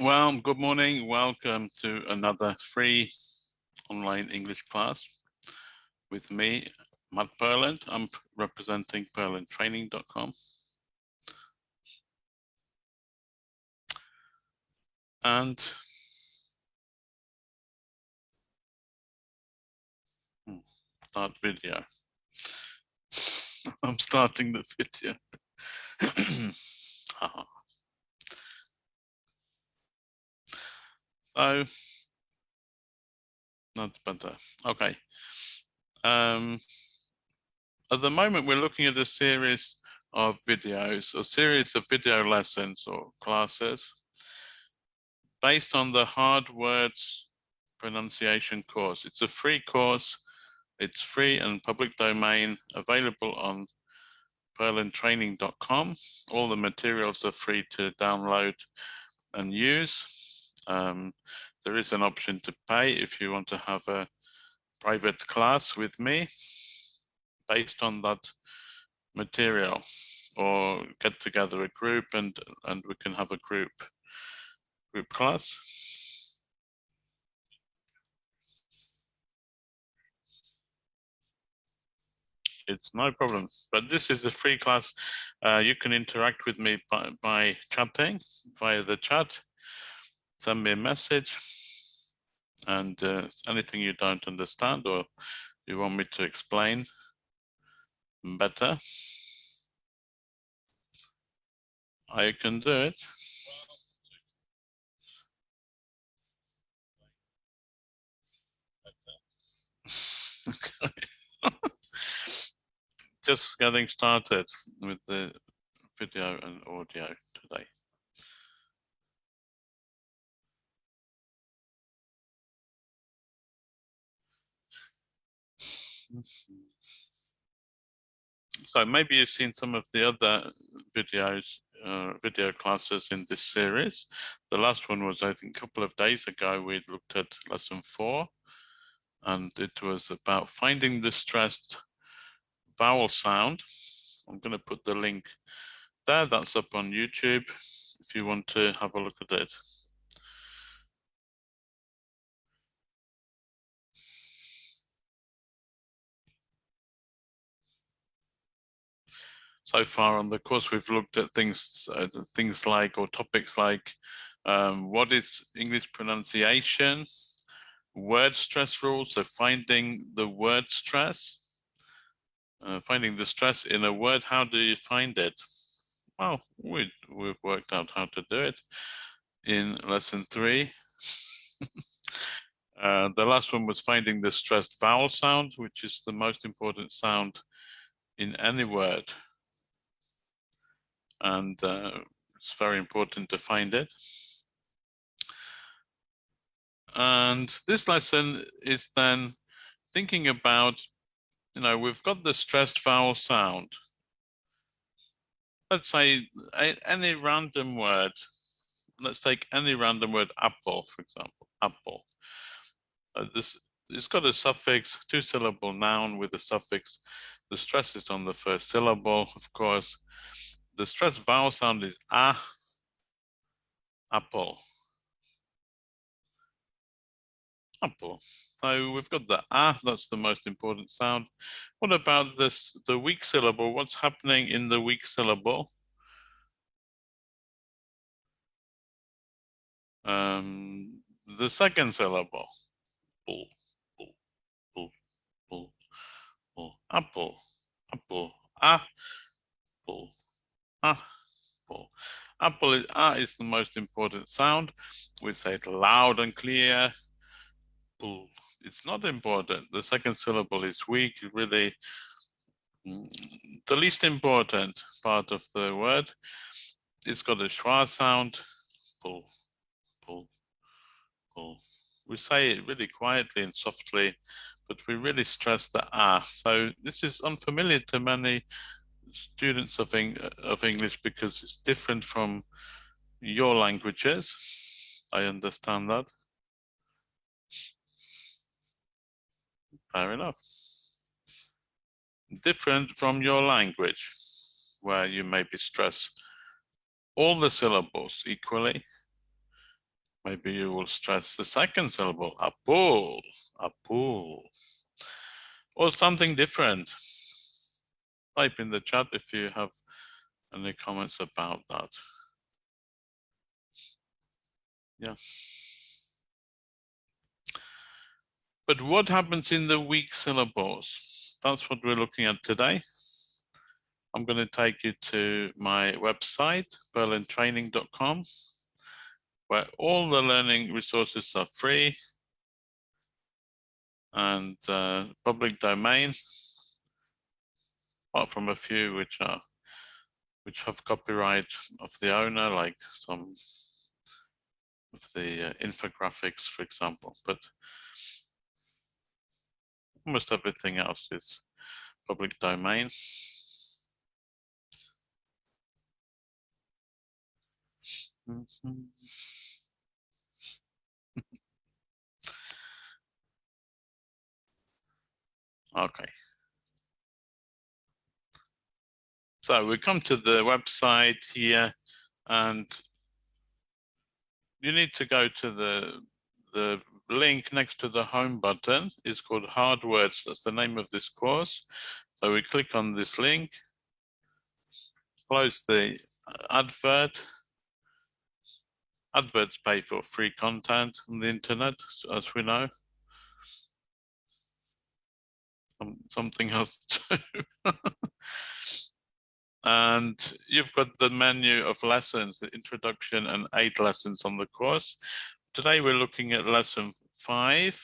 Well, good morning. Welcome to another free online English class with me, Matt Perland. I'm representing perlandtraining.com. And hmm, start video. I'm starting the video. So that's better. Okay. Um, at the moment, we're looking at a series of videos, a series of video lessons or classes based on the hard words pronunciation course. It's a free course. It's free and public domain available on perlandtraining.com. All the materials are free to download and use. Um, there is an option to pay if you want to have a private class with me based on that material or get together a group and and we can have a group group class. It's no problem but this is a free class. Uh, you can interact with me by, by chatting via the chat send me a message and uh, anything you don't understand or you want me to explain better, I can do it. Just getting started with the video and audio today. So maybe you've seen some of the other videos, uh, video classes in this series. The last one was, I think, a couple of days ago, we looked at lesson four, and it was about finding the stressed vowel sound. I'm going to put the link there. That's up on YouTube if you want to have a look at it. So far on the course, we've looked at things, uh, things like, or topics like, um, what is English pronunciation, word stress rules, so finding the word stress, uh, finding the stress in a word, how do you find it? Well, we, we've worked out how to do it in lesson three. uh, the last one was finding the stressed vowel sound, which is the most important sound in any word and uh, it's very important to find it. And this lesson is then thinking about, you know, we've got the stressed vowel sound. Let's say any random word. Let's take any random word, apple, for example, apple. Uh, this it's got a suffix, two syllable noun with a suffix. The stress is on the first syllable, of course the stressed vowel sound is ah, apple. Apple. So we've got the ah, that's the most important sound. What about this, the weak syllable? What's happening in the weak syllable? Um, the second syllable. Bull, bull, bull, bull, bull. Apple, apple, ah, bull. Apple. Apple is, ah is the most important sound. We say it loud and clear. It's not important. The second syllable is weak, really the least important part of the word. It's got a schwa sound. Pull, pull, pull. We say it really quietly and softly, but we really stress the ah. So this is unfamiliar to many students of, Eng of English because it's different from your languages. I understand that. Fair enough. Different from your language, where you maybe stress all the syllables equally, Maybe you will stress the second syllable, a pool, a pool, or something different. Type in the chat if you have any comments about that. Yeah. But what happens in the weak syllables? That's what we're looking at today. I'm going to take you to my website, perlandtraining.com, where all the learning resources are free and uh, public domain, apart from a few which are which have copyright of the owner, like some of the uh, infographics, for example. But almost everything else is public domain. okay. So we come to the website here and you need to go to the the link next to the home button It's called hard words. That's the name of this course. So we click on this link, close the advert. Adverts pay for free content on the internet, as we know. something else too. And you've got the menu of lessons, the introduction and eight lessons on the course. Today we're looking at lesson five.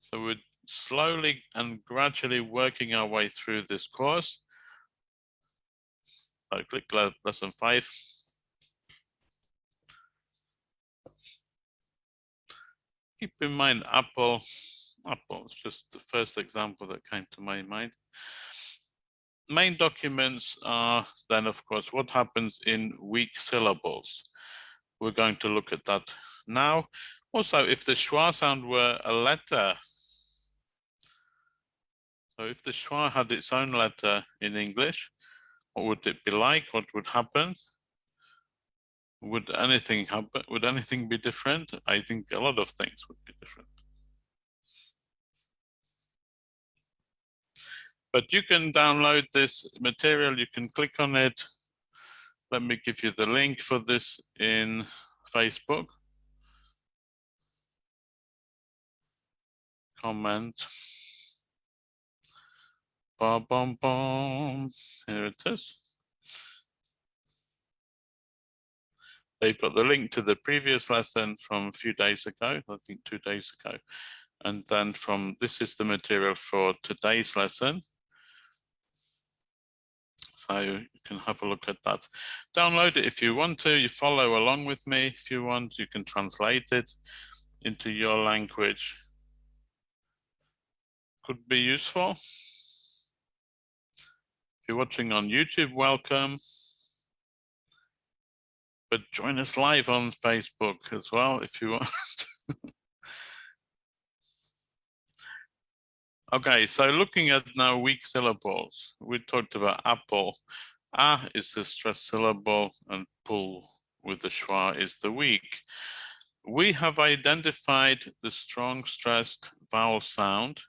So we're slowly and gradually working our way through this course. I click lesson five. Keep in mind Apple, Apple is just the first example that came to my mind. Main documents are then of course what happens in weak syllables. We're going to look at that now. Also, if the schwa sound were a letter, so if the schwa had its own letter in English, what would it be like? What would happen? Would anything happen? Would anything be different? I think a lot of things would be different. But you can download this material, you can click on it. Let me give you the link for this in Facebook. comment. Ba bum bum. Here it is. They've got the link to the previous lesson from a few days ago, I think two days ago. And then from this is the material for today's lesson. You can have a look at that. Download it if you want to. You follow along with me if you want. You can translate it into your language could be useful. If you're watching on YouTube, welcome. But join us live on Facebook as well if you want. okay, so looking at now weak syllables, we talked about apple. Ah is the stressed syllable and pull with the schwa is the weak. We have identified the strong stressed vowel sound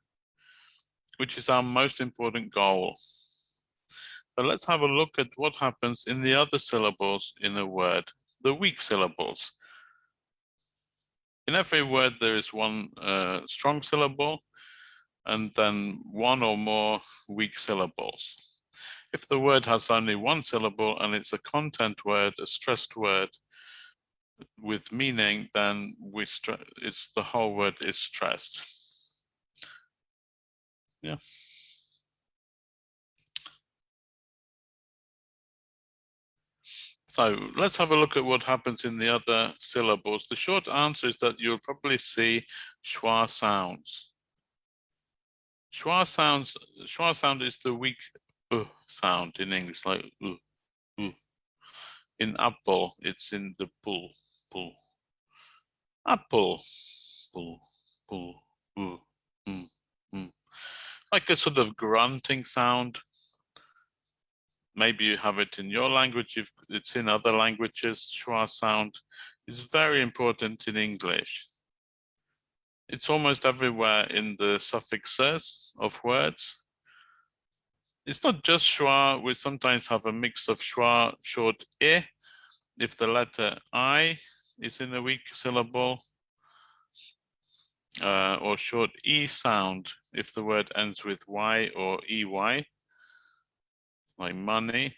which is our most important goal. So let's have a look at what happens in the other syllables in a word, the weak syllables. In every word, there is one uh, strong syllable and then one or more weak syllables. If the word has only one syllable and it's a content word, a stressed word with meaning, then we it's the whole word is stressed yeah. So let's have a look at what happens in the other syllables. The short answer is that you'll probably see schwa sounds. Schwa sounds, schwa sound is the weak uh sound in English, like uh, uh. In apple, it's in the pull, pull. Apple, pull, pull, uh, mm, mm like a sort of grunting sound. Maybe you have it in your language, if it's in other languages, schwa sound is very important in English. It's almost everywhere in the suffixes of words. It's not just schwa, we sometimes have a mix of schwa, short e, if the letter I is in a weak syllable, uh, or short E sound if the word ends with Y or EY, like money.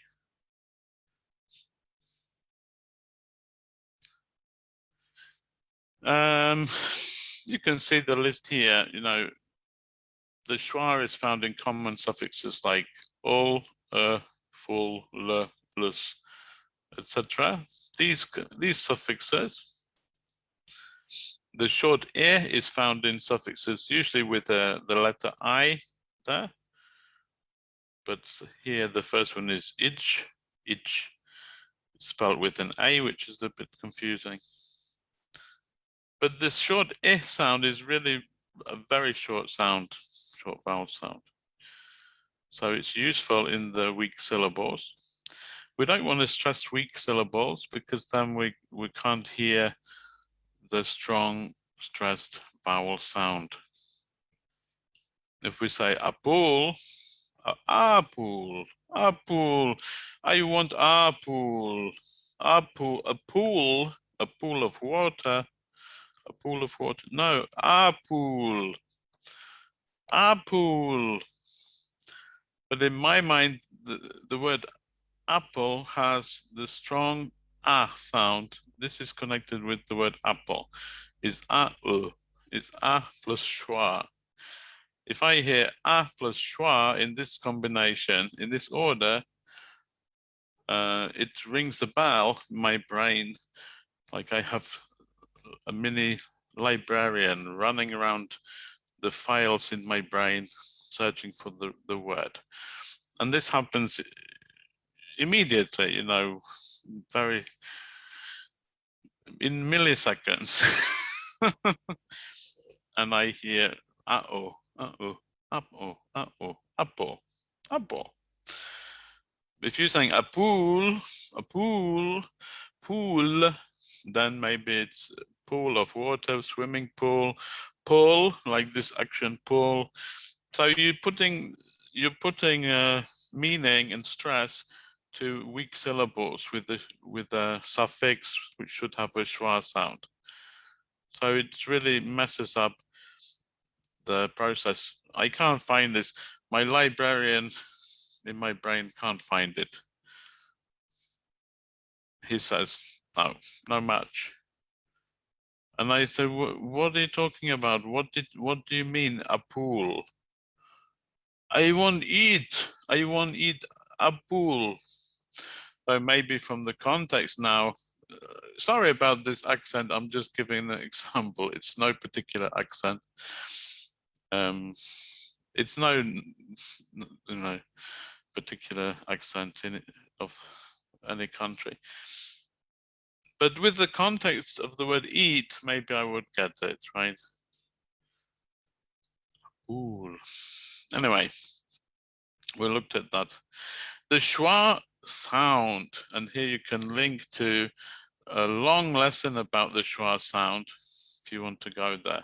Um, you can see the list here, you know, the schwa is found in common suffixes like all, uh, full, le, plus, etc. These, these suffixes, the short e is found in suffixes usually with uh, the letter i there. But here the first one is ich, ich, spelled with an a, which is a bit confusing. But the short e sound is really a very short sound, short vowel sound. So it's useful in the weak syllables. We don't want to stress weak syllables because then we, we can't hear the strong stressed vowel sound. If we say apple, uh, apple, apple, I want apple, apple, a pool, a pool of water, a pool of water. No, apple, pool. But in my mind, the, the word apple has the strong ah sound. This is connected with the word apple. Is a is a plus schwa. If I hear a plus schwa in this combination, in this order, uh, it rings a bell in my brain, like I have a mini librarian running around the files in my brain, searching for the, the word. And this happens immediately, you know, very in milliseconds. and I hear uh-oh, uh-oh, uh-oh, uh-oh, apple. If you're saying a pool, a pool, pool, then maybe it's pool of water, swimming pool, pull, like this action pull. So you're putting you're putting uh, meaning and stress to weak syllables with the with a suffix which should have a schwa sound. So it really messes up the process. I can't find this. My librarian in my brain can't find it. He says, no, no match. And I said, what are you talking about? What did, what do you mean a pool? I won't eat. I won't eat a pool. So maybe from the context now, uh, sorry about this accent. I'm just giving an example. It's no particular accent. Um, it's no, you know, particular accent in it, of any country. But with the context of the word eat, maybe I would get it, right? Ooh. Anyway, we looked at that. The schwa sound, and here you can link to a long lesson about the schwa sound if you want to go there.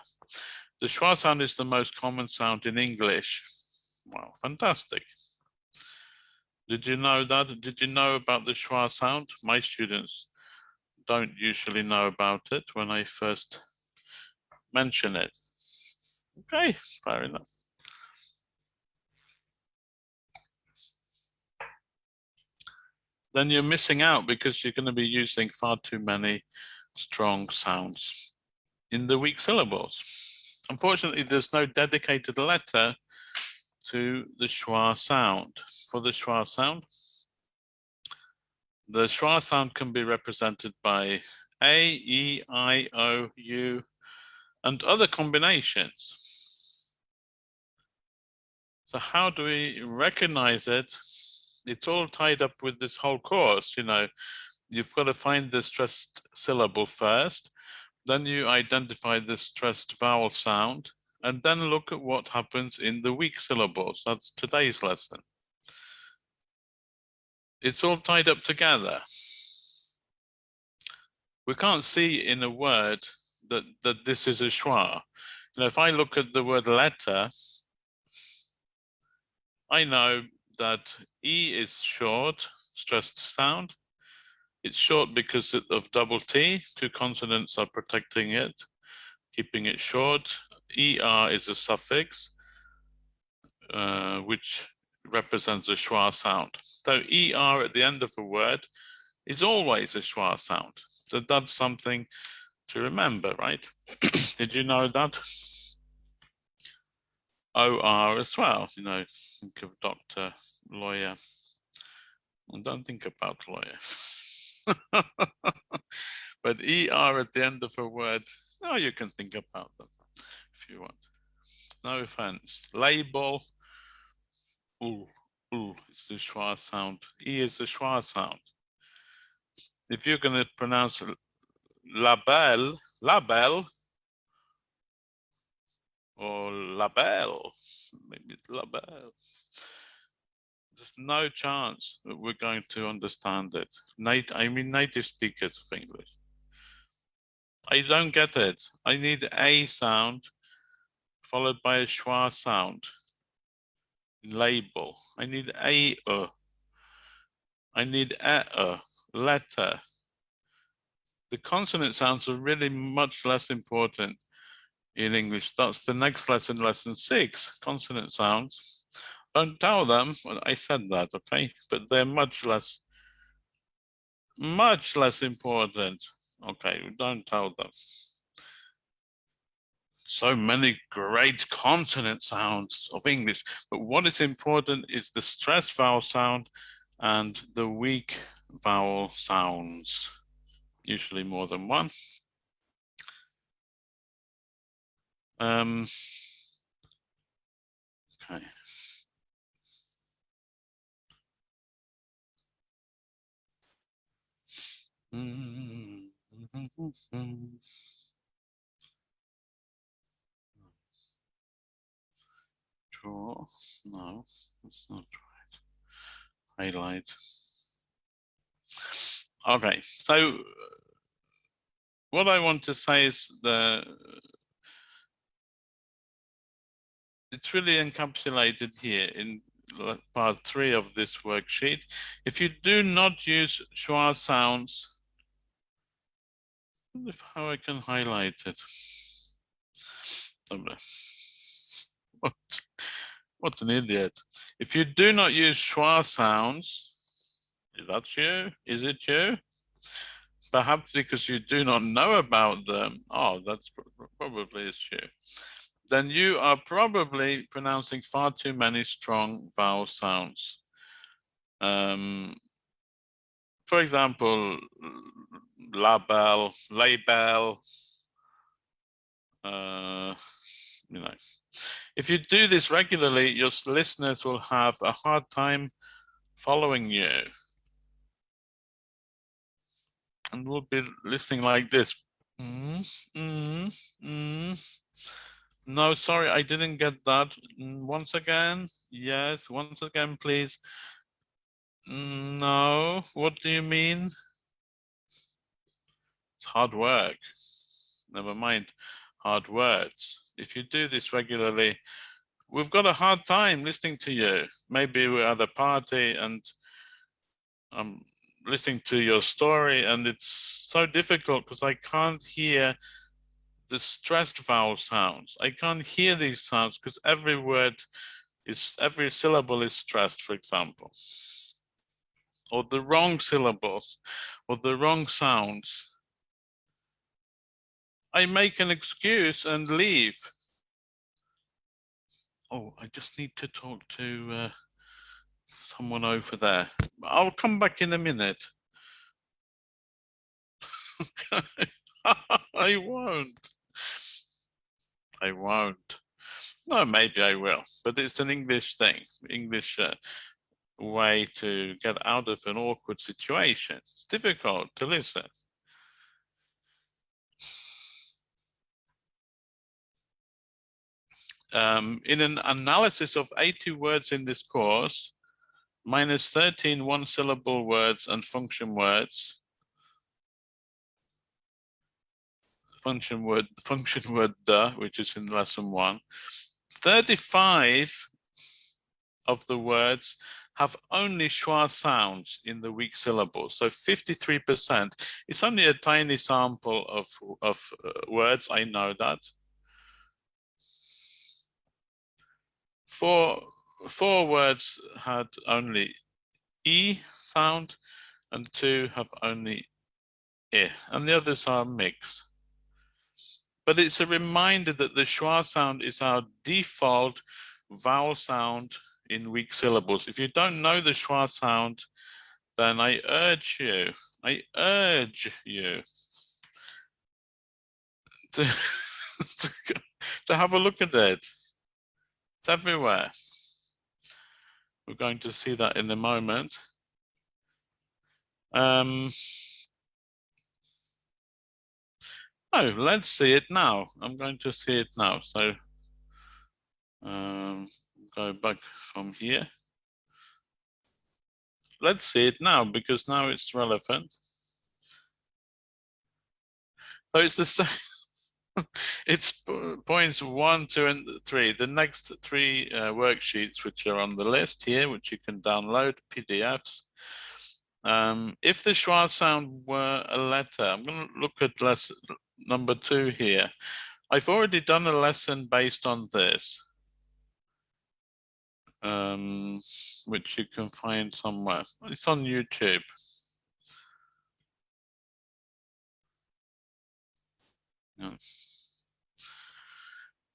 The schwa sound is the most common sound in English. Wow, fantastic. Did you know that? Did you know about the schwa sound? My students don't usually know about it when I first mention it. Okay, fair enough. Then you're missing out because you're going to be using far too many strong sounds in the weak syllables. Unfortunately, there's no dedicated letter to the schwa sound. For the schwa sound, the schwa sound can be represented by A, E, I, O, U, and other combinations. So how do we recognize it? It's all tied up with this whole course, you know, you've got to find the stressed syllable first, then you identify the stressed vowel sound, and then look at what happens in the weak syllables. That's today's lesson it's all tied up together. we can't see in a word that, that this is a schwa. Know, if I look at the word letter, I know that E is short, stressed sound. It's short because of double T, two consonants are protecting it, keeping it short. ER is a suffix, uh, which represents a schwa sound. So ER at the end of a word is always a schwa sound. So that's something to remember, right? Did you know that? OR as well, you know, think of doctor, lawyer. And don't think about lawyer. but ER at the end of a word, now you can think about them if you want. No offense. Label, ooh, ooh, it's the schwa sound. E is the schwa sound. If you're going to pronounce label, label, or label, maybe label. There's no chance that we're going to understand it. Nat I mean native speakers of English. I don't get it. I need a sound followed by a schwa sound. Label. I need a uh. I need a uh, letter. The consonant sounds are really much less important in English. That's the next lesson, lesson six, consonant sounds. Don't tell them I said that, okay? But they're much less, much less important. Okay, don't tell them. So many great consonant sounds of English, but what is important is the stressed vowel sound and the weak vowel sounds, usually more than one. Um, okay. Draw. No, that's not right. Highlight. Okay, so what I want to say is the it's really encapsulated here in part three of this worksheet. If you do not use schwa sounds, if how I can highlight it. Oh, what, what an idiot. If you do not use schwa sounds, is that you? Is it you? Perhaps because you do not know about them. Oh, that's probably is you then you are probably pronouncing far too many strong vowel sounds. Um, for example, label, label, uh, you know. If you do this regularly, your listeners will have a hard time following you. And we'll be listening like this. Mm, mm, mm. No, sorry, I didn't get that. Mm, once again, yes, once again, please. No, what do you mean? It's hard work. Never mind, hard words. If you do this regularly, we've got a hard time listening to you. Maybe we're at a party and I'm listening to your story and it's so difficult because I can't hear the stressed vowel sounds. I can't hear these sounds because every word is, every syllable is stressed, for example. Or the wrong syllables, or the wrong sounds. I make an excuse and leave. Oh, I just need to talk to uh, someone over there. I'll come back in a minute. I won't. I won't. No, maybe I will, but it's an English thing, English uh, way to get out of an awkward situation. It's difficult to listen. Um, in an analysis of 80 words in this course, minus 13 one syllable words and function words, function word, function word the, which is in lesson one. 35 of the words have only schwa sounds in the weak syllables. So 53%. It's only a tiny sample of, of uh, words, I know that. Four, four words had only E sound and two have only i and the others are mixed. But it's a reminder that the schwa sound is our default vowel sound in weak syllables. If you don't know the schwa sound, then I urge you, I urge you to, to, to have a look at it. Everywhere. We're going to see that in a moment. Um, oh, let's see it now. I'm going to see it now. So um, go back from here. Let's see it now because now it's relevant. So it's the same. It's points one, two, and three. The next three uh, worksheets, which are on the list here, which you can download PDFs. Um, if the schwa sound were a letter, I'm going to look at lesson number two here. I've already done a lesson based on this um, which you can find somewhere. It's on YouTube. Yeah.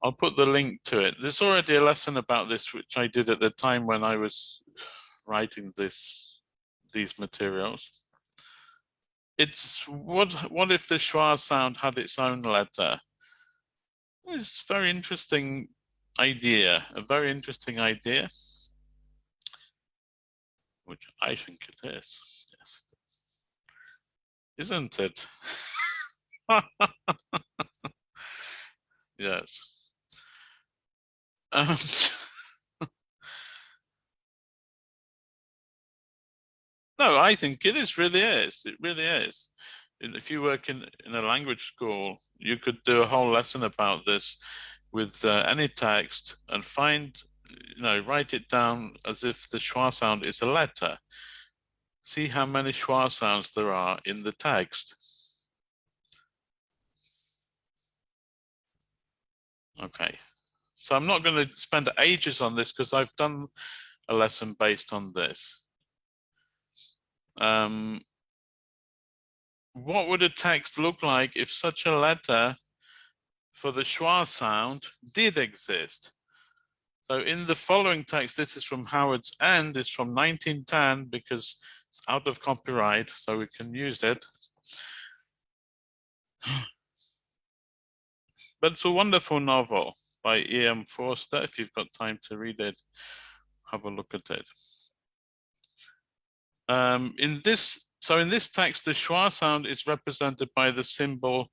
I'll put the link to it. There's already a lesson about this, which I did at the time when I was writing this, these materials. It's what what if the schwa sound had its own letter? It's a very interesting idea, a very interesting idea, which I think it is. Yes, isn't it? yes. Um, no, I think it is really is. It really is. If you work in, in a language school, you could do a whole lesson about this with uh, any text and find, you know, write it down as if the schwa sound is a letter. See how many schwa sounds there are in the text. Okay, so I'm not going to spend ages on this because I've done a lesson based on this. Um, what would a text look like if such a letter for the schwa sound did exist. So in the following text, this is from Howard's End, it's from 1910 because it's out of copyright, so we can use it. But it's a wonderful novel by E.M. Forster. If you've got time to read it, have a look at it. Um, in this, so in this text, the schwa sound is represented by the symbol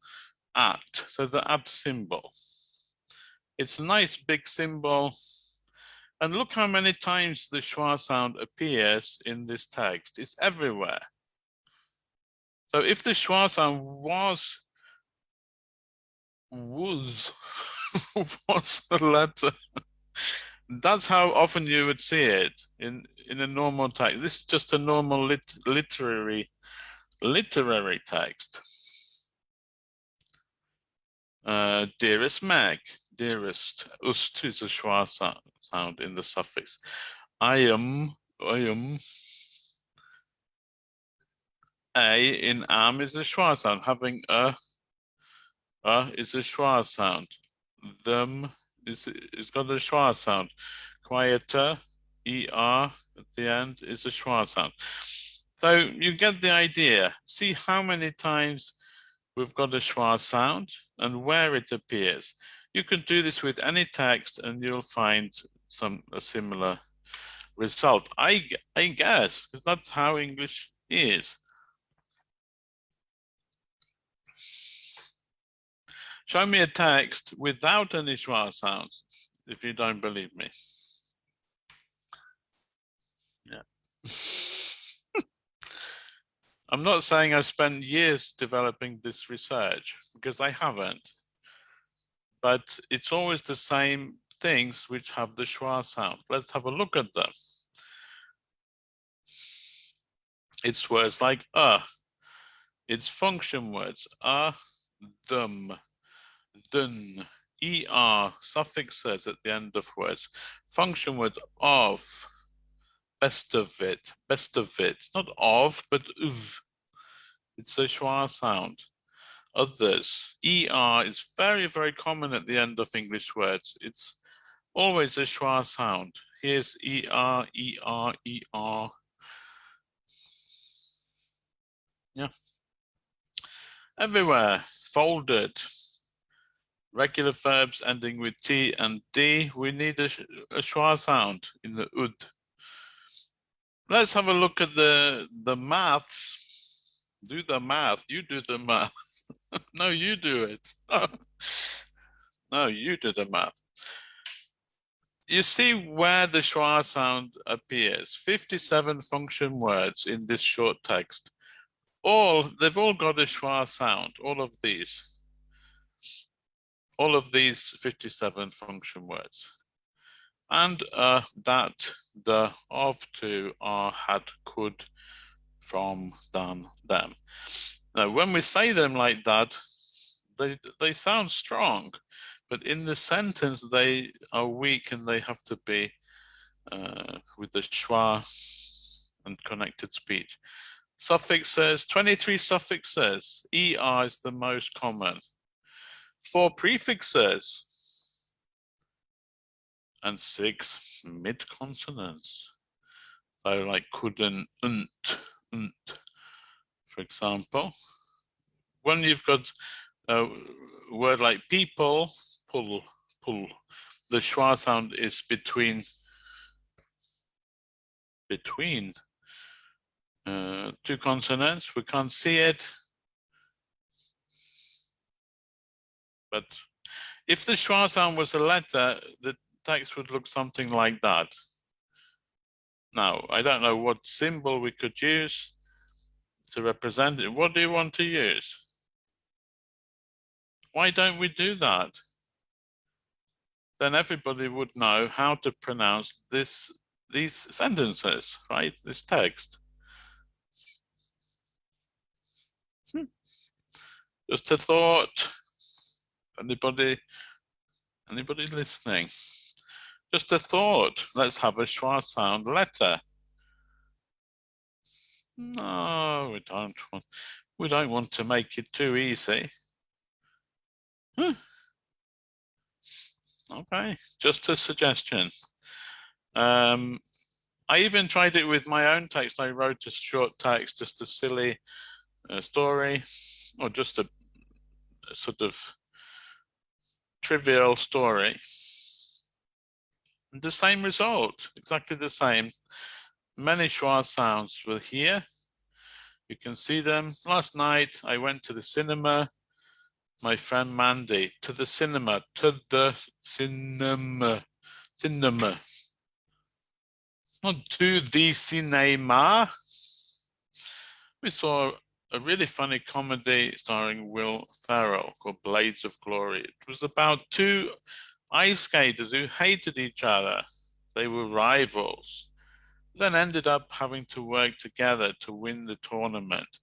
at, so the at symbol. It's a nice big symbol. And look how many times the schwa sound appears in this text. It's everywhere. So if the schwa sound was was was the letter, that's how often you would see it in in a normal text. This is just a normal lit literary literary text. Uh, dearest Meg, dearest, ust is a schwa sound in the suffix. I am, I am. A in am is a schwa sound, having a, a is a schwa sound. Them is, is got a schwa sound. Quieter, er at the end is a schwa sound. So you get the idea. See how many times we've got a schwa sound and where it appears. You can do this with any text and you'll find some a similar result. I, I guess, because that's how English is. Show me a text without any schwa sounds, if you don't believe me. Yeah. I'm not saying I spent years developing this research because I haven't, but it's always the same things which have the schwa sound. Let's have a look at them. It's words like uh, it's function words, uh, them, dun, er, suffixes at the end of words, function words of, best of it, best of it, not of, but of. It's a schwa sound. Others, er is very, very common at the end of English words. It's always a schwa sound. Here's er, er, er. Yeah. Everywhere, folded. Regular verbs ending with T and D. We need a, a schwa sound in the ud. Let's have a look at the, the maths. Do the math. You do the math. no, you do it. no, you do the math. You see where the schwa sound appears. 57 function words in this short text. All, they've all got a schwa sound, all of these. All of these 57 function words. And uh, that the of to are had could from than them. Now when we say them like that they they sound strong but in the sentence they are weak and they have to be uh, with the schwa and connected speech. Suffixes 23 suffixes er is the most common four prefixes and six mid consonants. So like couldn't, unt, unt, for example. When you've got a word like people, pull, pull, the schwa sound is between between uh, two consonants. We can't see it, but if the schwa sound was a letter, the text would look something like that. Now, I don't know what symbol we could use to represent it. What do you want to use? Why don't we do that? Then everybody would know how to pronounce this, these sentences, right? This text. Hmm. Just a thought. Anybody, anybody listening? Just a thought. Let's have a schwa sound letter. No, we don't want. We don't want to make it too easy. Huh. Okay, just a suggestion. Um, I even tried it with my own text. I wrote a short text, just a silly uh, story, or just a, a sort of trivial story the same result, exactly the same. Many schwa sounds were here. You can see them. Last night I went to the cinema. My friend Mandy, to the cinema, to the cinema, cinema. Not to the cinema. We saw a really funny comedy starring Will Ferrell called Blades of Glory. It was about two ice skaters who hated each other. They were rivals. Then ended up having to work together to win the tournament.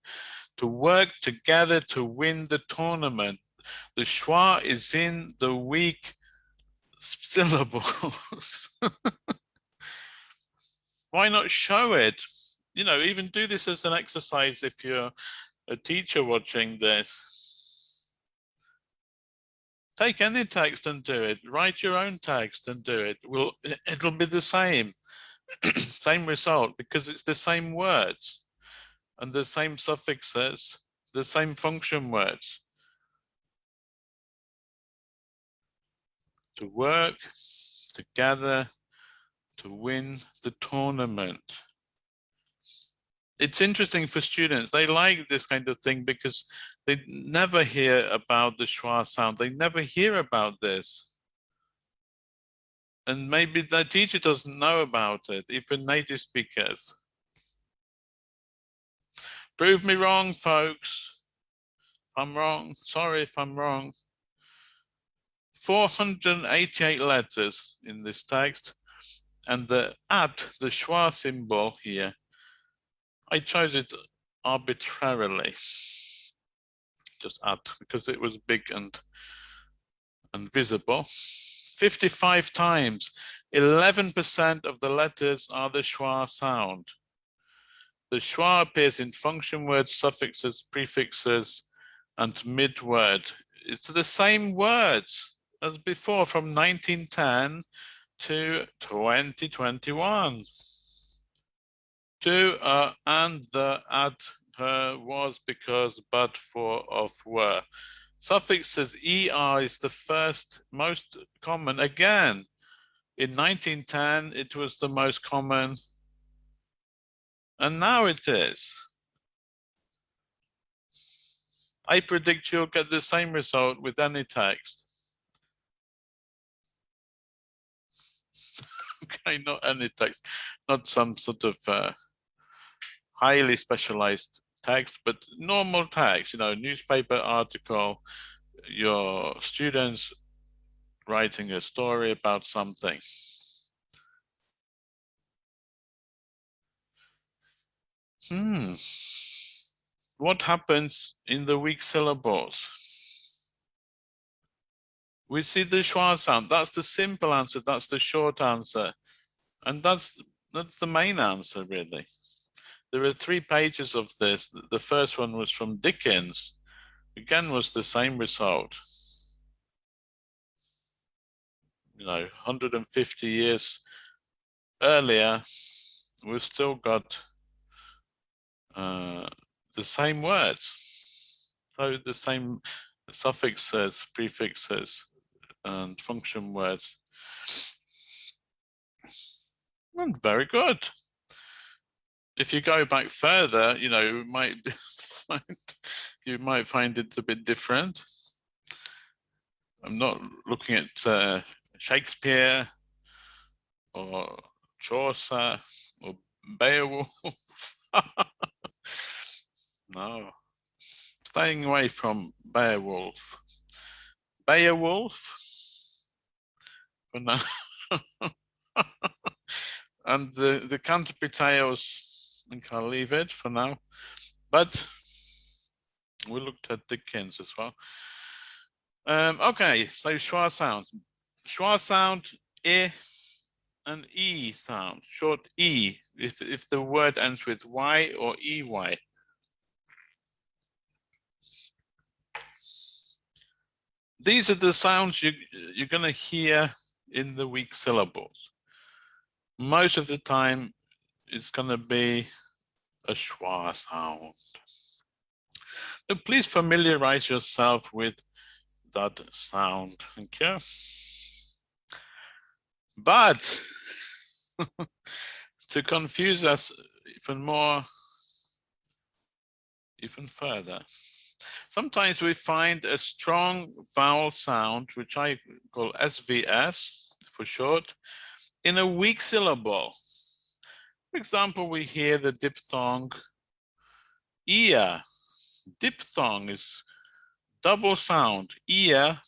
To work together to win the tournament. The schwa is in the weak syllables. Why not show it? You know, even do this as an exercise if you're a teacher watching this Take any text and do it. Write your own text and do it. Will it'll be the same, same result because it's the same words and the same suffixes, the same function words. To work together to win the tournament it's interesting for students. They like this kind of thing because they never hear about the schwa sound. They never hear about this. And maybe the teacher doesn't know about it, even native speakers. Prove me wrong, folks. If I'm wrong, sorry if I'm wrong. 488 letters in this text and the at, the schwa symbol here I chose it arbitrarily just add because it was big and and visible. 55 times. 11% of the letters are the schwa sound. The schwa appears in function words suffixes prefixes and mid-word. It's the same words as before from 1910 to 2021. To uh, and the add her was because but for of were. Suffixes er is the first most common. Again, in 1910 it was the most common and now it is. I predict you'll get the same result with any text. okay, not any text, not some sort of uh, highly specialized text, but normal text, you know, newspaper article, your students writing a story about something. Hmm. What happens in the weak syllables? we see the schwa sound. That's the simple answer. That's the short answer. And that's, that's the main answer, really. There are three pages of this. The first one was from Dickens. Again, was the same result. You know, 150 years earlier, we've still got uh, the same words. So the same suffixes, prefixes, and function words. And very good. If you go back further, you know, you might find you might find it a bit different. I'm not looking at uh, Shakespeare or Chaucer or Beowulf. no, staying away from Beowulf. Beowulf for now. and the, the Canterbury Tales, I think I'll leave it for now. But we looked at Dickens as well. Um, okay, so schwa sounds. Schwa sound, E and E sound, short E, if, if the word ends with Y or EY. These are the sounds you, you're going to hear in the weak syllables. Most of the time, it's going to be a schwa sound. So please familiarize yourself with that sound. Thank you. But to confuse us even more, even further, Sometimes we find a strong vowel sound, which I call SVS for short, in a weak syllable. For example, we hear the diphthong ear. Diphthong is double sound, ear,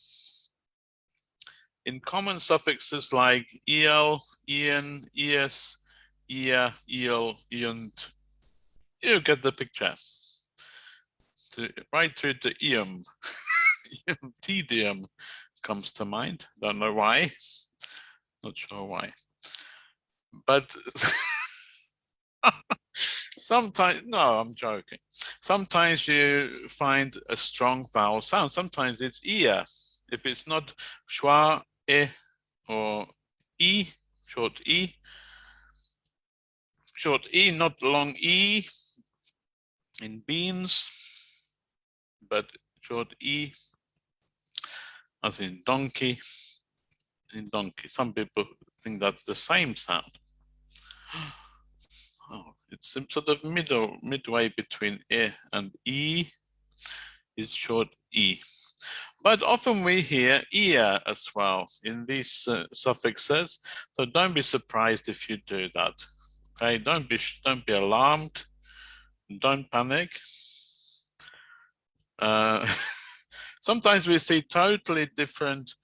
in common suffixes like el, ian, es, ear, eel, eont. You get the picture to right through to ium. tedium comes to mind. Don't know why. Not sure why. But sometimes, no, I'm joking. Sometimes you find a strong vowel sound. Sometimes it's ear. If it's not schwa, e, or e, short e, short e, not long e in beans but short E as in donkey, in donkey. Some people think that's the same sound. It's sort of middle, midway between E and E is short E. But often we hear ear as well in these uh, suffixes. So don't be surprised if you do that. Okay, don't be don't be alarmed. don't panic. Uh, sometimes we see totally different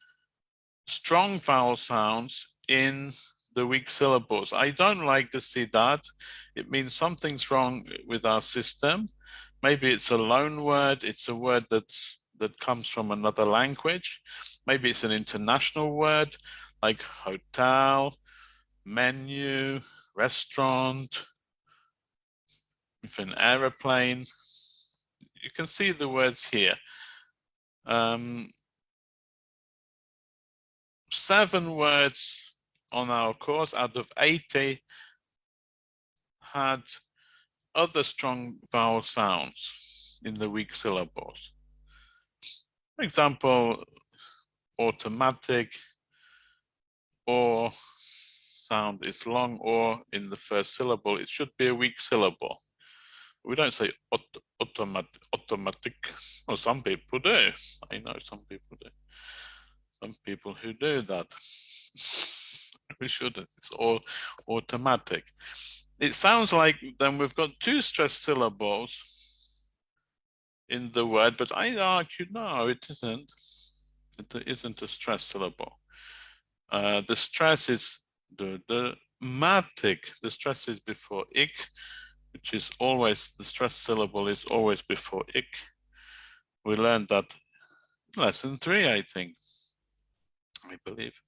strong vowel sounds in the weak syllables. I don't like to see that. It means something's wrong with our system. Maybe it's a loan word. It's a word that that comes from another language. Maybe it's an international word like hotel, menu, restaurant, with an aeroplane. You can see the words here. Um, seven words on our course out of 80 had other strong vowel sounds in the weak syllables. For example, automatic or sound is long or in the first syllable, it should be a weak syllable. We don't say auto automatic, automatic. Well, some people do. I know some people do. Some people who do that. We shouldn't. It's all automatic. It sounds like then we've got two stressed syllables in the word, but I argue no, it isn't. It isn't a stressed syllable. Uh, the stress is the the matic. The stress is before ik, which is always the stress syllable is always before ik. We learned that lesson three, I think. I believe.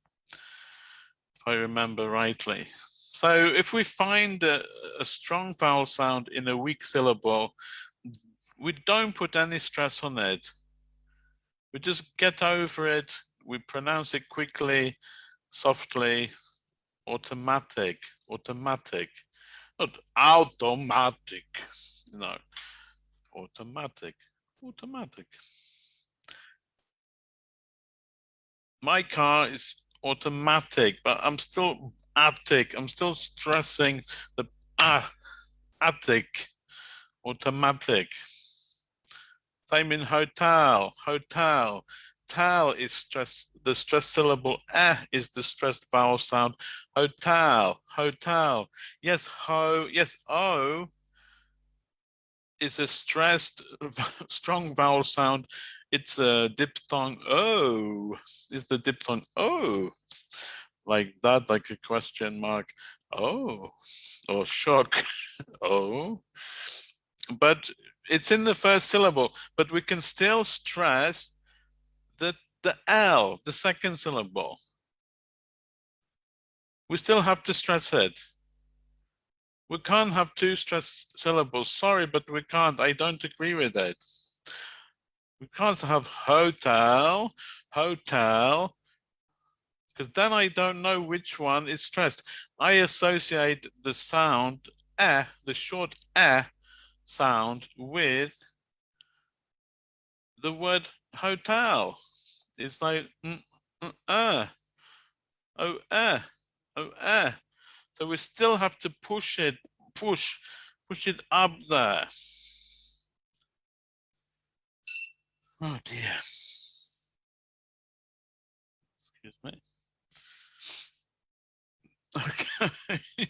I remember rightly. So if we find a, a, strong vowel sound in a weak syllable, we don't put any stress on it. We just get over it. We pronounce it quickly, softly, automatic, automatic, not automatic, no, automatic, automatic. My car is automatic, but I'm still attic. I'm still stressing the ah, attic, automatic. Same in hotel, hotel. Tal is stress, the stress syllable eh is the stressed vowel sound. Hotel, hotel. Yes, ho, yes, o is a stressed strong vowel sound. It's a diphthong oh is the diphthong oh like that like a question mark. Oh or shock. Oh but it's in the first syllable. But we can still stress that the l the second syllable. We still have to stress it we can't have two stress syllables sorry but we can't i don't agree with it we can't have hotel, hotel, because then I don't know which one is stressed. I associate the sound eh, the short eh sound with the word hotel. It's like mm, mm, uh, oh eh, oh eh. So we still have to push it, push, push it up there. Oh dear. Excuse me. Okay.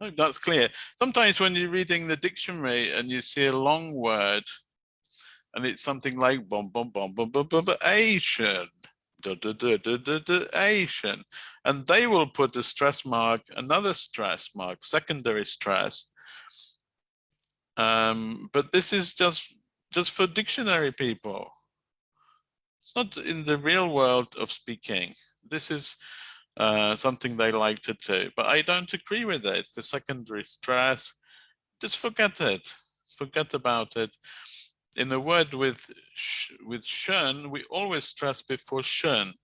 oh, that's clear. Sometimes when you're reading the dictionary and you see a long word and it's something like bom bom bom bom bom bom Asian, Asian, and they will put a stress mark, another stress mark, secondary stress. Um, but this is just just for dictionary people. It's not in the real world of speaking. This is uh, something they like to do, but I don't agree with it. The secondary stress, just forget it. Forget about it. In a word with with shun, we always stress before shun.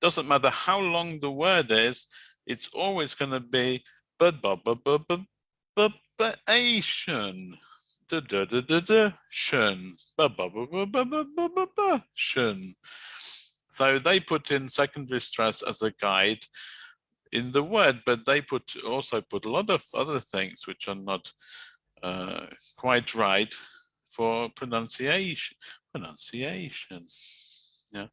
Doesn't matter how long the word is, it's always going to be but da da da da da shun ba ba ba ba ba ba ba ba ba shun. So they put in secondary stress as a guide in the word, but they put also put a lot of other things which are not uh, quite right for pronunciation. Pronunciation, yeah,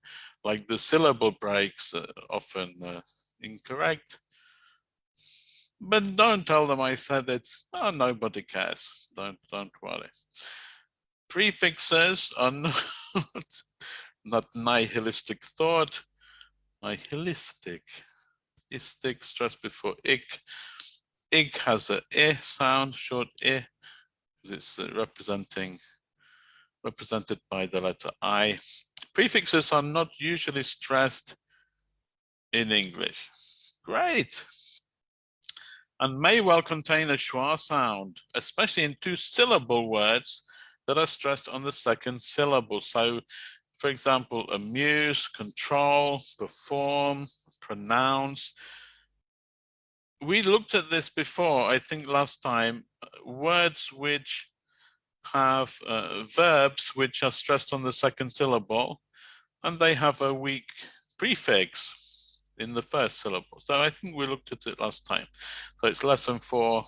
like the syllable breaks are often uh, incorrect. but don't tell them I said it. Oh, nobody cares. Don't don't worry. Prefixes are not, not nihilistic thought. Nihilistic. Istic stress before ik. Ik has a e sound, short e. It's uh, representing represented by the letter I. Prefixes are not usually stressed in English. Great and may well contain a schwa sound, especially in two syllable words that are stressed on the second syllable. So, for example, amuse, control, perform, pronounce. We looked at this before, I think last time, words which have uh, verbs which are stressed on the second syllable and they have a weak prefix in the first syllable. So I think we looked at it last time. So it's lesson four,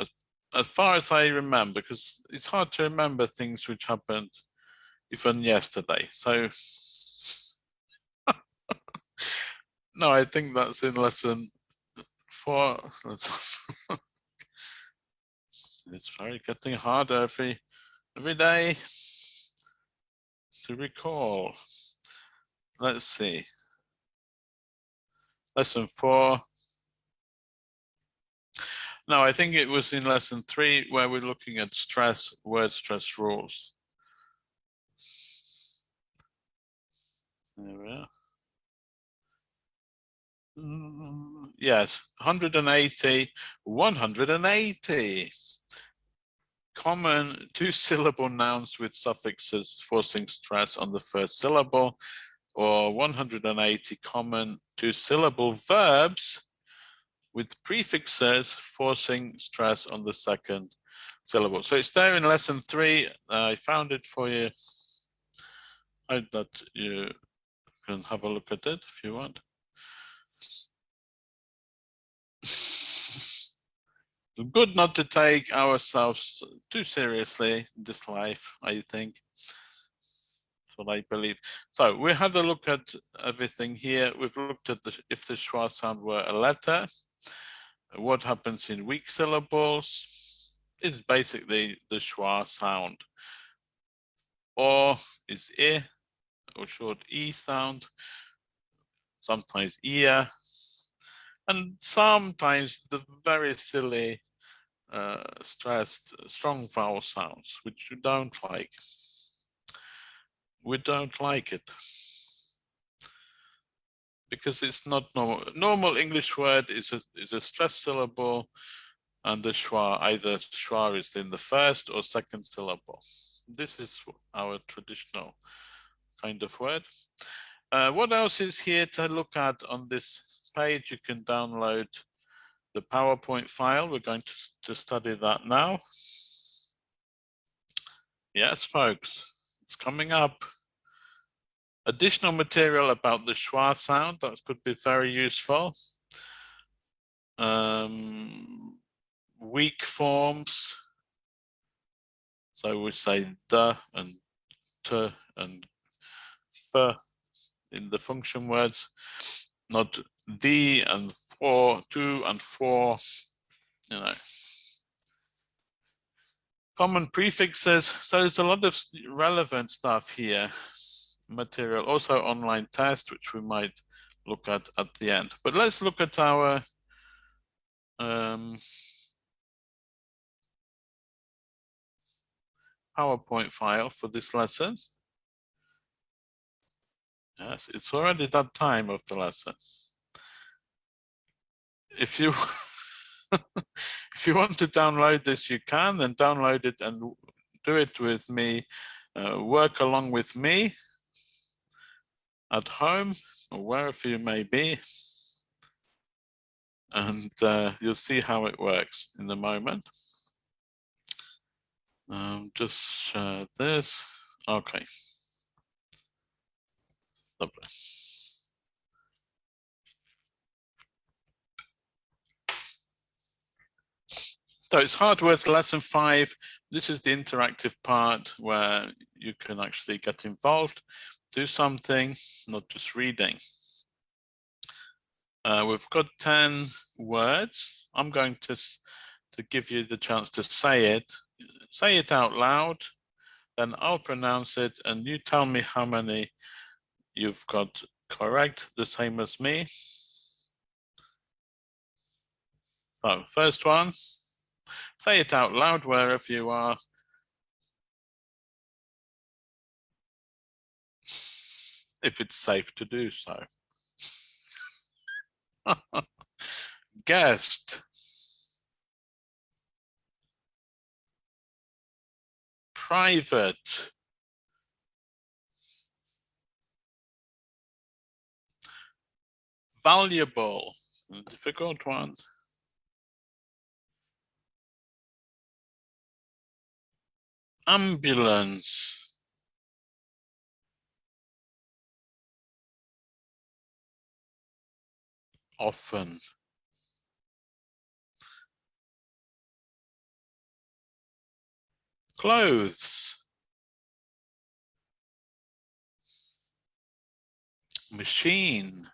as, as far as I remember, because it's hard to remember things which happened even yesterday. So no, I think that's in lesson four. it's very getting harder every every day to recall. Let's see lesson four. No, I think it was in lesson three where we're looking at stress, word stress rules. There we are. Mm, yes, 180, 180. Common two syllable nouns with suffixes forcing stress on the first syllable or 180 common two-syllable verbs with prefixes forcing stress on the second syllable. So it's there in lesson three. I found it for you. I hope that you can have a look at it if you want. Good not to take ourselves too seriously in this life, I think That's what I believe. So we had a look at everything here. We've looked at the, if the schwa sound were a letter, what happens in weak syllables is basically the schwa sound. Or is e or short e sound, sometimes ear, and sometimes the very silly uh, stressed strong vowel sounds, which you don't like we don't like it because it's not normal. Normal English word is a is a stress syllable, and the schwa either schwa is in the first or second syllable. This is our traditional kind of word. Uh, what else is here to look at on this page? You can download the PowerPoint file. We're going to, to study that now. Yes, folks. It's coming up. Additional material about the schwa sound, that could be very useful. Um, weak forms. So we say the and t and f in the function words, not the and for, two and four, you know common prefixes. So there's a lot of relevant stuff here, material, also online test, which we might look at at the end. But let's look at our um, PowerPoint file for this lesson. Yes, it's already that time of the lesson. If you if you want to download this, you can, then download it and do it with me, uh, work along with me at home or wherever you may be. And uh, you'll see how it works in a moment. Um, just share this. Okay. Lovely. So it's hard words lesson five. This is the interactive part where you can actually get involved, do something, not just reading. Uh, we've got 10 words. I'm going to, to give you the chance to say it. Say it out loud, then I'll pronounce it and you tell me how many you've got correct, the same as me. So first one, say it out loud wherever you are. If it's safe to do so. Guest. Private. Valuable. Difficult ones. Ambulance. Often. Clothes. Machine.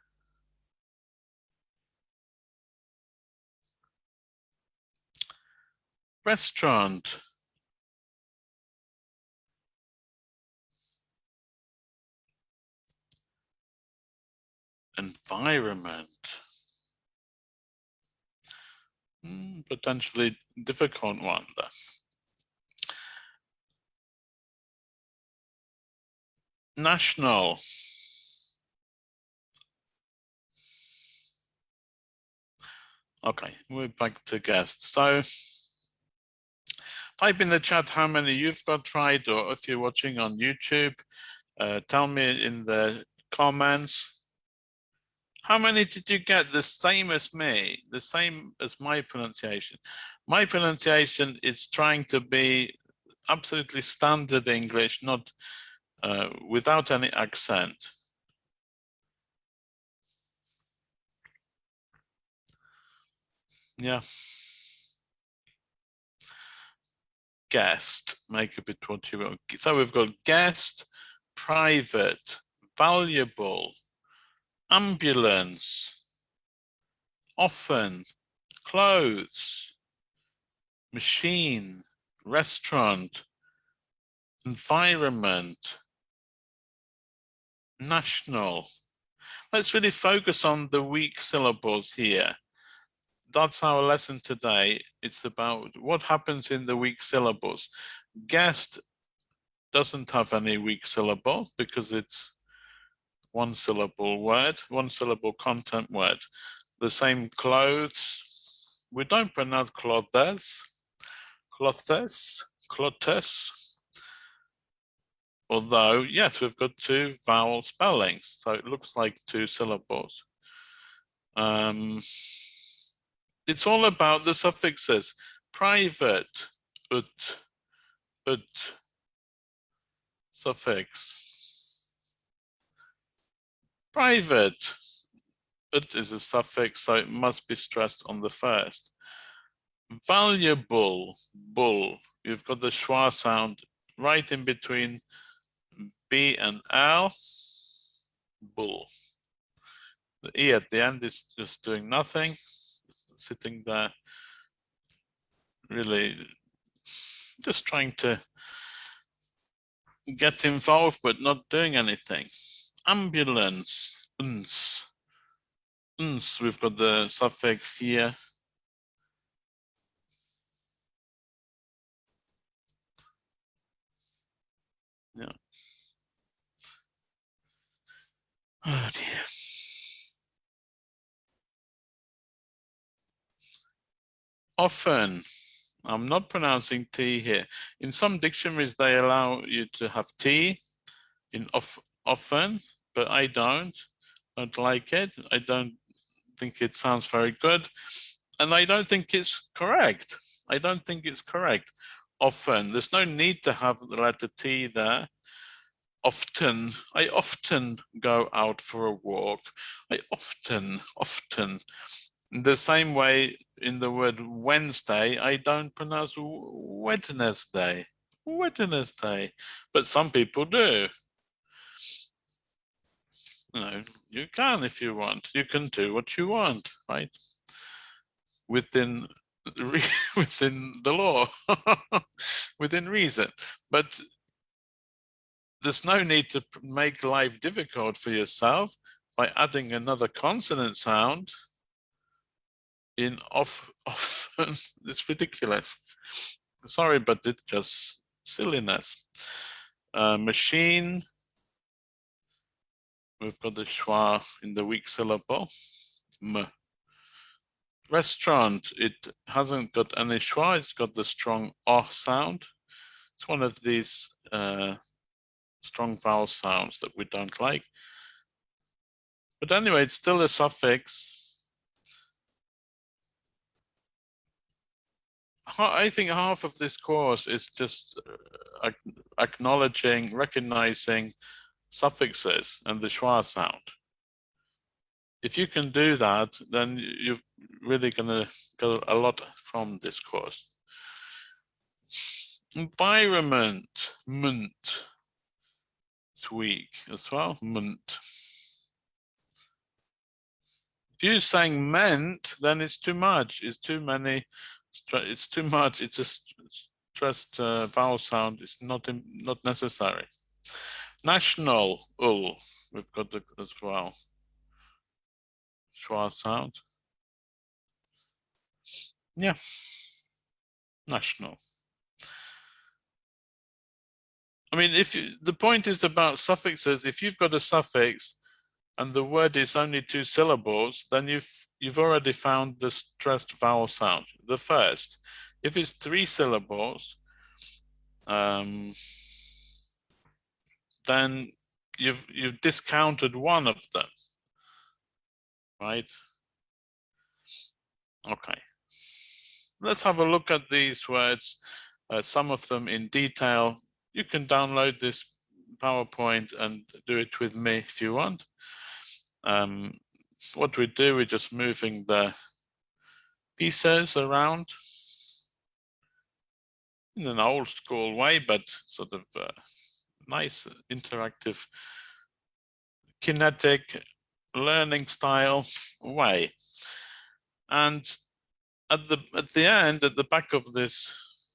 Restaurant. environment. Hmm, potentially difficult one then. National. Okay, we're back to guests. So type in the chat how many you've got tried or if you're watching on YouTube, uh, tell me in the comments how many did you get the same as me, the same as my pronunciation? My pronunciation is trying to be absolutely standard English, not uh, without any accent. Yeah. Guest, make a bit what you will. So we've got guest, private, valuable, ambulance, often, clothes, machine, restaurant, environment, national. Let's really focus on the weak syllables here. That's our lesson today. It's about what happens in the weak syllables. Guest doesn't have any weak syllables because it's one syllable word, one syllable content word. The same clothes. We don't pronounce clothes, clothes, clothes. Although, yes, we've got two vowel spellings, so it looks like two syllables. Um, it's all about the suffixes. Private, ut, ut, suffix private. ut is a suffix, so it must be stressed on the first. Valuable, bull. You've got the schwa sound right in between B and L, bull. The E at the end is just doing nothing, sitting there, really just trying to get involved, but not doing anything ambulance, uns. Uns, we've got the suffix here. Yeah. Oh dear. Often, I'm not pronouncing T here. In some dictionaries, they allow you to have T in of, often, but I don't. Don't like it. I don't think it sounds very good. And I don't think it's correct. I don't think it's correct. Often, there's no need to have the letter T there. Often, I often go out for a walk. I often, often. The same way in the word Wednesday, I don't pronounce Wednesday, Wednesday, but some people do. you you can if you want. You can do what you want, right? Within within the law, within reason. But there's no need to make life difficult for yourself by adding another consonant sound in off, off it's ridiculous. Sorry, but it's just silliness. Uh, machine, we've got the schwa in the weak syllable. M. Restaurant, it hasn't got any schwa, it's got the strong o sound. It's one of these uh, strong vowel sounds that we don't like. But anyway, it's still a suffix. I think half of this course is just uh, acknowledging, recognizing suffixes and the schwa sound. If you can do that, then you're really going to get a lot from this course. Environment, ment, it's weak as well, ment. If you're saying meant, then it's too much, it's too many it's too much. It's a stressed uh, vowel sound. It's not not necessary. National ul. We've got the as well. Schwa sound. Yeah. National. I mean, if you, the point is about suffixes, if you've got a suffix and the word is only two syllables, then you've you've already found the stressed vowel sound, the first. If it's three syllables, um, then you've you've discounted one of them, right? Okay. Let's have a look at these words, uh, some of them in detail. You can download this PowerPoint and do it with me if you want. Um, what we do, we're just moving the pieces around in an old school way, but sort of uh, nice interactive kinetic learning style way. And at the at the end, at the back of this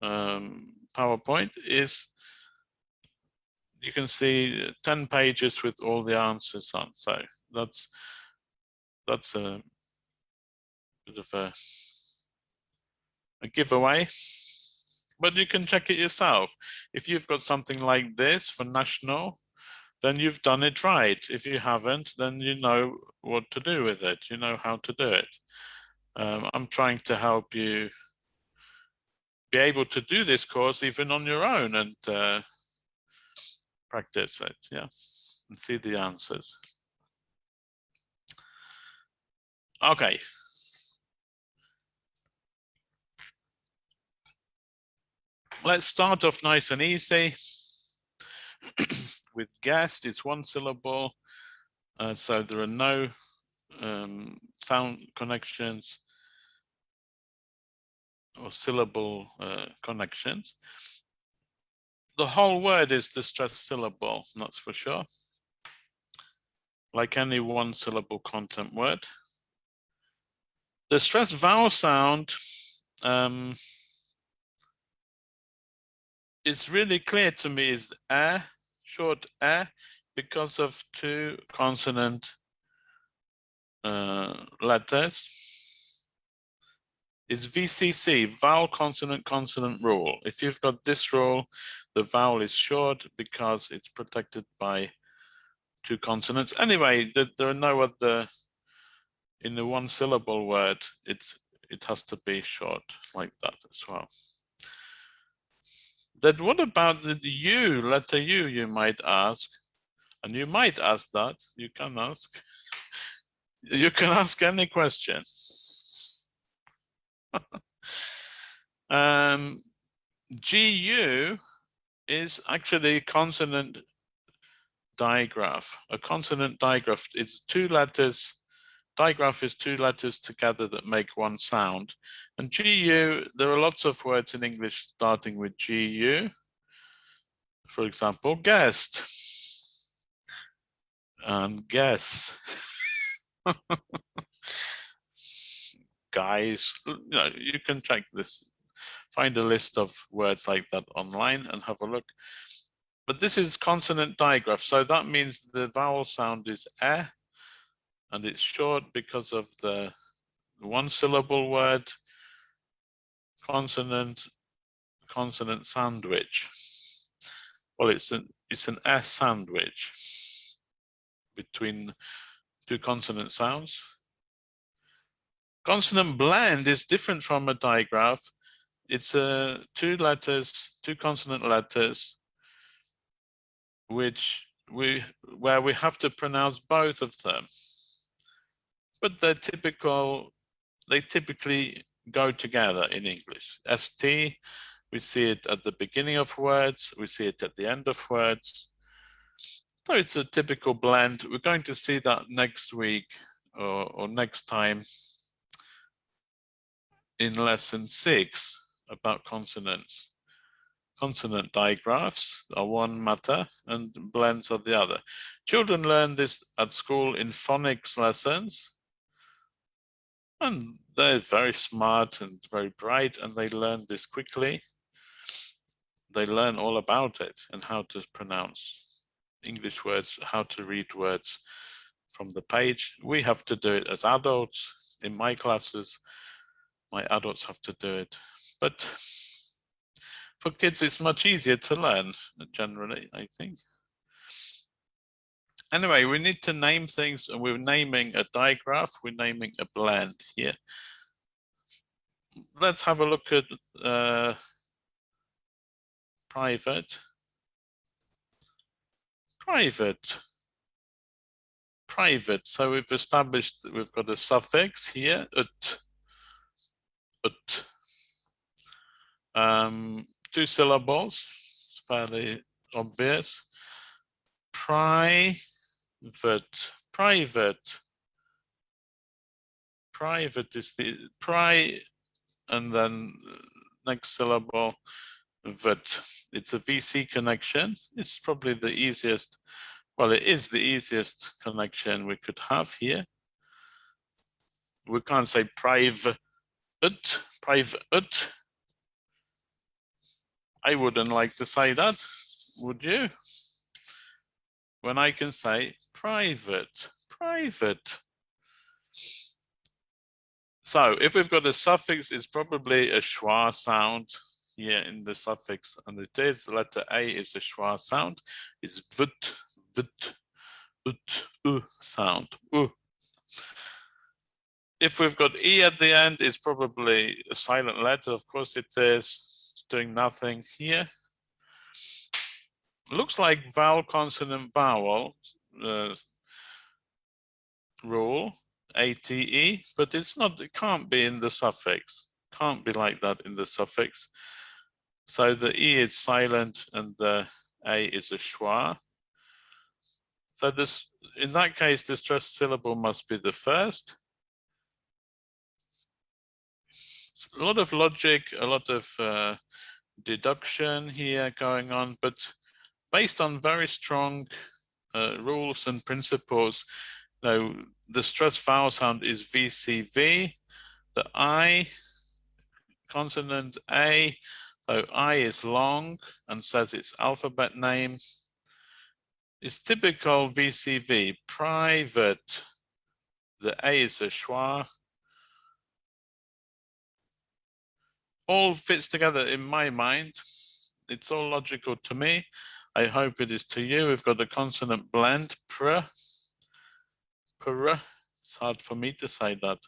um, PowerPoint is you can see 10 pages with all the answers on. So that's that's a bit of a, a giveaway. But you can check it yourself. If you've got something like this for national, then you've done it right. If you haven't, then you know what to do with it. You know how to do it. Um, I'm trying to help you be able to do this course even on your own and uh, practice it, yeah, and see the answers. Okay. Let's start off nice and easy. With guest, it's one syllable, uh, so there are no um, sound connections or syllable uh, connections the whole word is the stressed syllable, that's for sure. Like any one syllable content word. The stressed vowel sound um, it's really clear to me is a, short a, because of two consonant uh, letters is VCC, vowel consonant consonant rule. If you've got this rule, the vowel is short because it's protected by two consonants. Anyway, there are no other, in the one syllable word, it, it has to be short like that as well. Then what about the U, letter U, you might ask, and you might ask that, you can ask, you can ask any question. um, GU is actually a consonant digraph. A consonant digraph is two letters, digraph is two letters together that make one sound. And GU, there are lots of words in English starting with GU. For example, guest. and guess. Guys, you, know, you can check this, find a list of words like that online and have a look. But this is consonant digraph, so that means the vowel sound is eh, and it's short because of the one syllable word, consonant, consonant sandwich. Well, it's an it's an S sandwich between two consonant sounds. Consonant blend is different from a digraph. It's uh, two letters, two consonant letters, which we where we have to pronounce both of them. But they're typical, they typically go together in English. ST, we see it at the beginning of words, we see it at the end of words. So it's a typical blend. We're going to see that next week or, or next time in lesson six about consonants. Consonant digraphs are one matter and blends are the other. Children learn this at school in phonics lessons. And they're very smart and very bright and they learn this quickly. They learn all about it and how to pronounce English words, how to read words from the page. We have to do it as adults in my classes. My adults have to do it. But for kids, it's much easier to learn generally, I think. Anyway, we need to name things and we're naming a digraph, we're naming a blend here. Let's have a look at uh, private. Private. Private. So we've established that we've got a suffix here, ut, ut. Um, two syllables, fairly obvious. Private private private is the pri and then next syllable that it's a VC connection. It's probably the easiest, well, it is the easiest connection we could have here. We can't say private, private. I wouldn't like to say that, would you? When I can say private, private. So if we've got a suffix, it's probably a schwa sound here in the suffix, and it is the letter A is a schwa sound. It's vut, vut, ut, u sound. U. If we've got E at the end, it's probably a silent letter. Of course it is. Doing nothing here. Looks like vowel, consonant, vowel uh, rule, ATE, but it's not, it can't be in the suffix. Can't be like that in the suffix. So the E is silent and the A is a schwa. So this, in that case, the stressed syllable must be the first. A lot of logic, a lot of uh, deduction here going on, but based on very strong uh, rules and principles. Now, the stressed vowel sound is VCV. The I consonant A, so I is long and says its alphabet name. Is typical VCV, private. The A is a schwa. All fits together in my mind. It's all logical to me. I hope it is to you. We've got a consonant blend, pr, pr. It's hard for me to say that.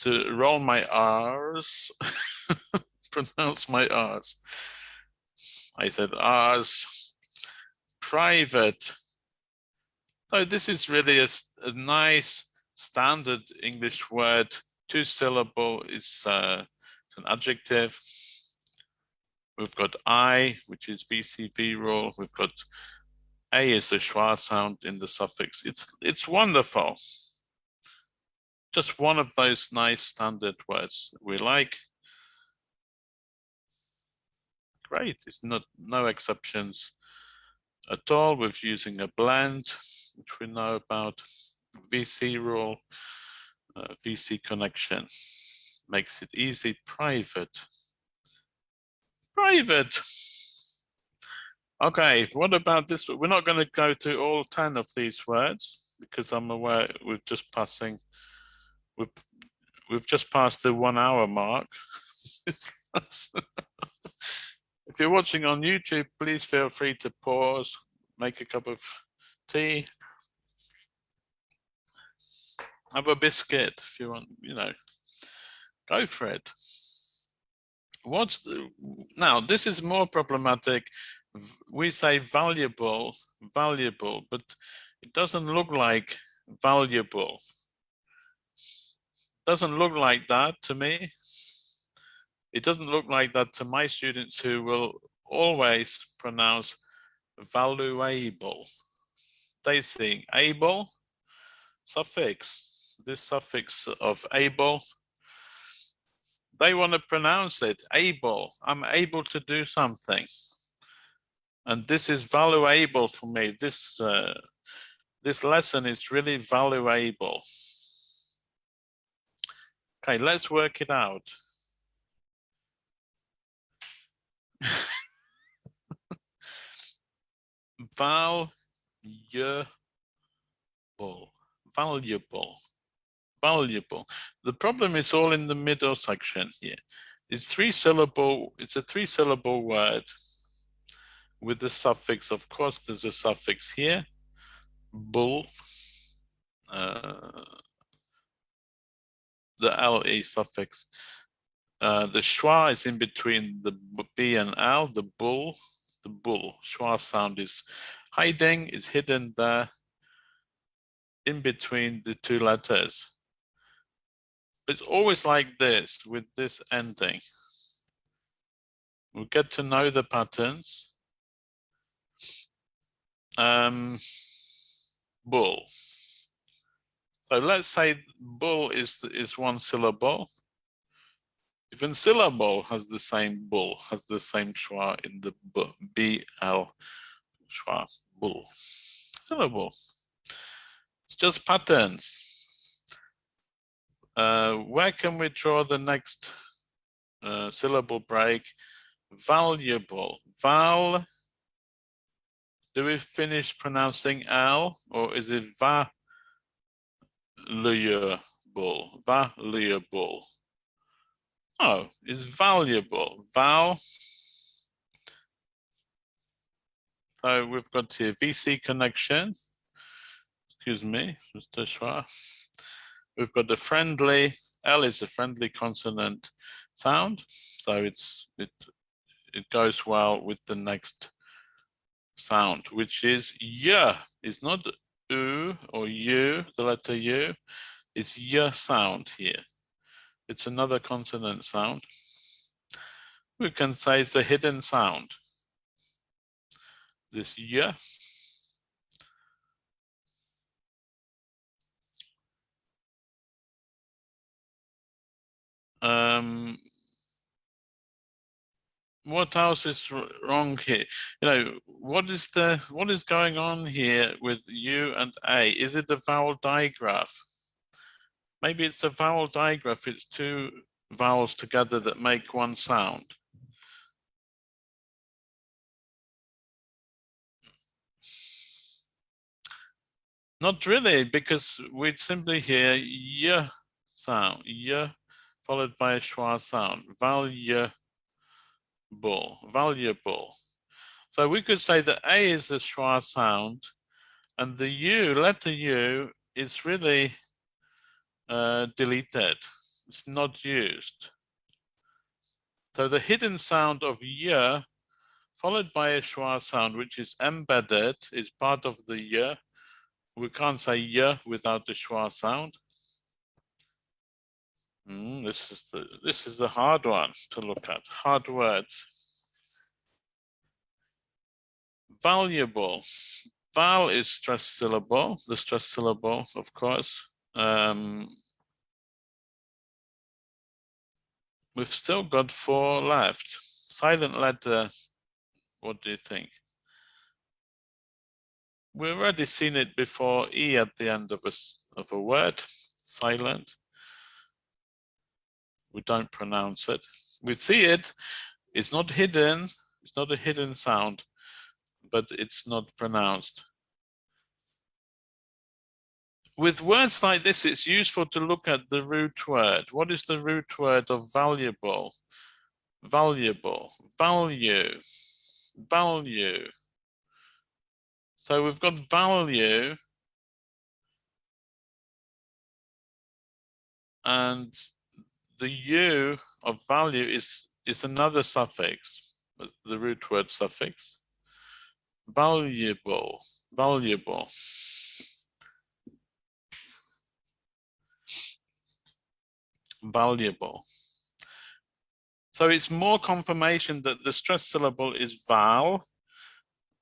To roll my R's, pronounce my R's. I said R's, private. So this is really a, a nice standard English word. Two syllable is uh, an adjective. We've got I, which is VCV rule. We've got A is the schwa sound in the suffix. It's, it's wonderful. Just one of those nice standard words we like. Great, it's not no exceptions. at all with using a blend, which we know about, VC rule, uh, VC connection, makes it easy, private, private. Okay, what about this? We're not going to go to all 10 of these words because I'm aware we're just passing, we've, we've just passed the one hour mark. if you're watching on YouTube, please feel free to pause, make a cup of tea, have a biscuit if you want, you know, go for it. What's the, now, this is more problematic. We say valuable, valuable, but it doesn't look like valuable. Doesn't look like that to me. It doesn't look like that to my students who will always pronounce valuable. They sing able, suffix, this suffix of able, they want to pronounce it able. I'm able to do something. And this is valuable for me. This uh, this lesson is really valuable. Okay, let's work it out. valuable, valuable, valuable. The problem is all in the middle section here. It's three syllable, it's a three syllable word with the suffix. Of course, there's a suffix here, bull, uh, the LE suffix. Uh, the schwa is in between the B and L, the bull, the bull. Schwa sound is hiding, is hidden there in between the two letters. It's always like this with this ending. We'll get to know the patterns. Um, bull. So let's say bull is is one syllable. Even syllable has the same bull, has the same schwa in the b, b l schwa, bull. Syllable. It's just patterns. Uh, where can we draw the next uh, syllable break? Valuable. Val. Do we finish pronouncing L or is it va? Valuable. Valuable. Oh, it's valuable. Val. So we've got here VC connection. Excuse me, Mr. Schwa. We've got the friendly, L is a friendly consonant sound. So it's it it goes well with the next sound, which is y. It's not u or u, the letter u. It's y sound here. It's another consonant sound. We can say it's a hidden sound. This y. Um, what else is wrong here? You know, what is the what is going on here with U and A? Is it a vowel digraph? Maybe it's a vowel digraph. It's two vowels together that make one sound. Not really, because we'd simply hear y sound, y followed by a schwa sound, valuable, valuable. So we could say that A is the schwa sound and the U, letter U, is really uh, deleted. It's not used. So the hidden sound of y followed by a schwa sound, which is embedded, is part of the y. We can't say y without the schwa sound. Mm, this is the this is the hard one to look at. Hard words. Valuable. Val is stressed syllable, the stressed syllable, of course. Um, we've still got four left. Silent letter, what do you think? we've already seen it before, E at the end of a, of a word, silent. We don't pronounce it. We see it, it's not hidden, it's not a hidden sound, but it's not pronounced. With words like this, it's useful to look at the root word. What is the root word of valuable? Valuable, value, value. So we've got value and the u of value is is another suffix, the root word suffix. Valuable, valuable. Valuable. So it's more confirmation that the stressed syllable is val,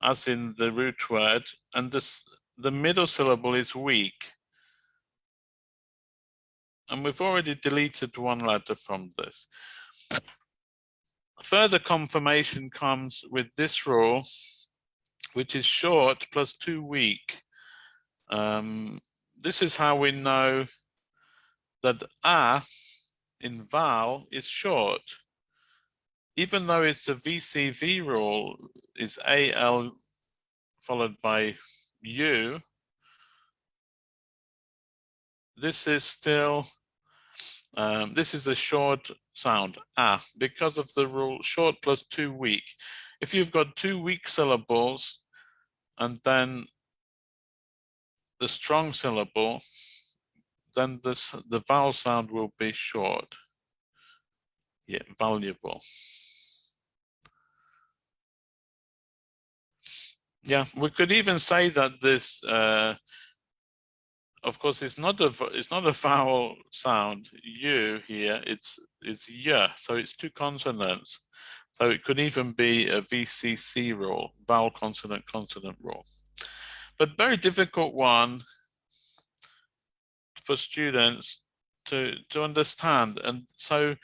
as in the root word, and this the middle syllable is weak. And we've already deleted one letter from this. Further confirmation comes with this rule, which is short plus two weak. Um, this is how we know that a in val is short even though it's a VCV rule, is AL followed by U, this is still, um, this is a short sound, ah, because of the rule short plus two weak. If you've got two weak syllables and then the strong syllable, then this the vowel sound will be short. Yeah, valuable. yeah we could even say that this uh, of course it's not a it's not a vowel sound u here it's it's yeah so it's two consonants. So it could even be a vcc rule vowel consonant consonant rule but very difficult one for students to to understand. And so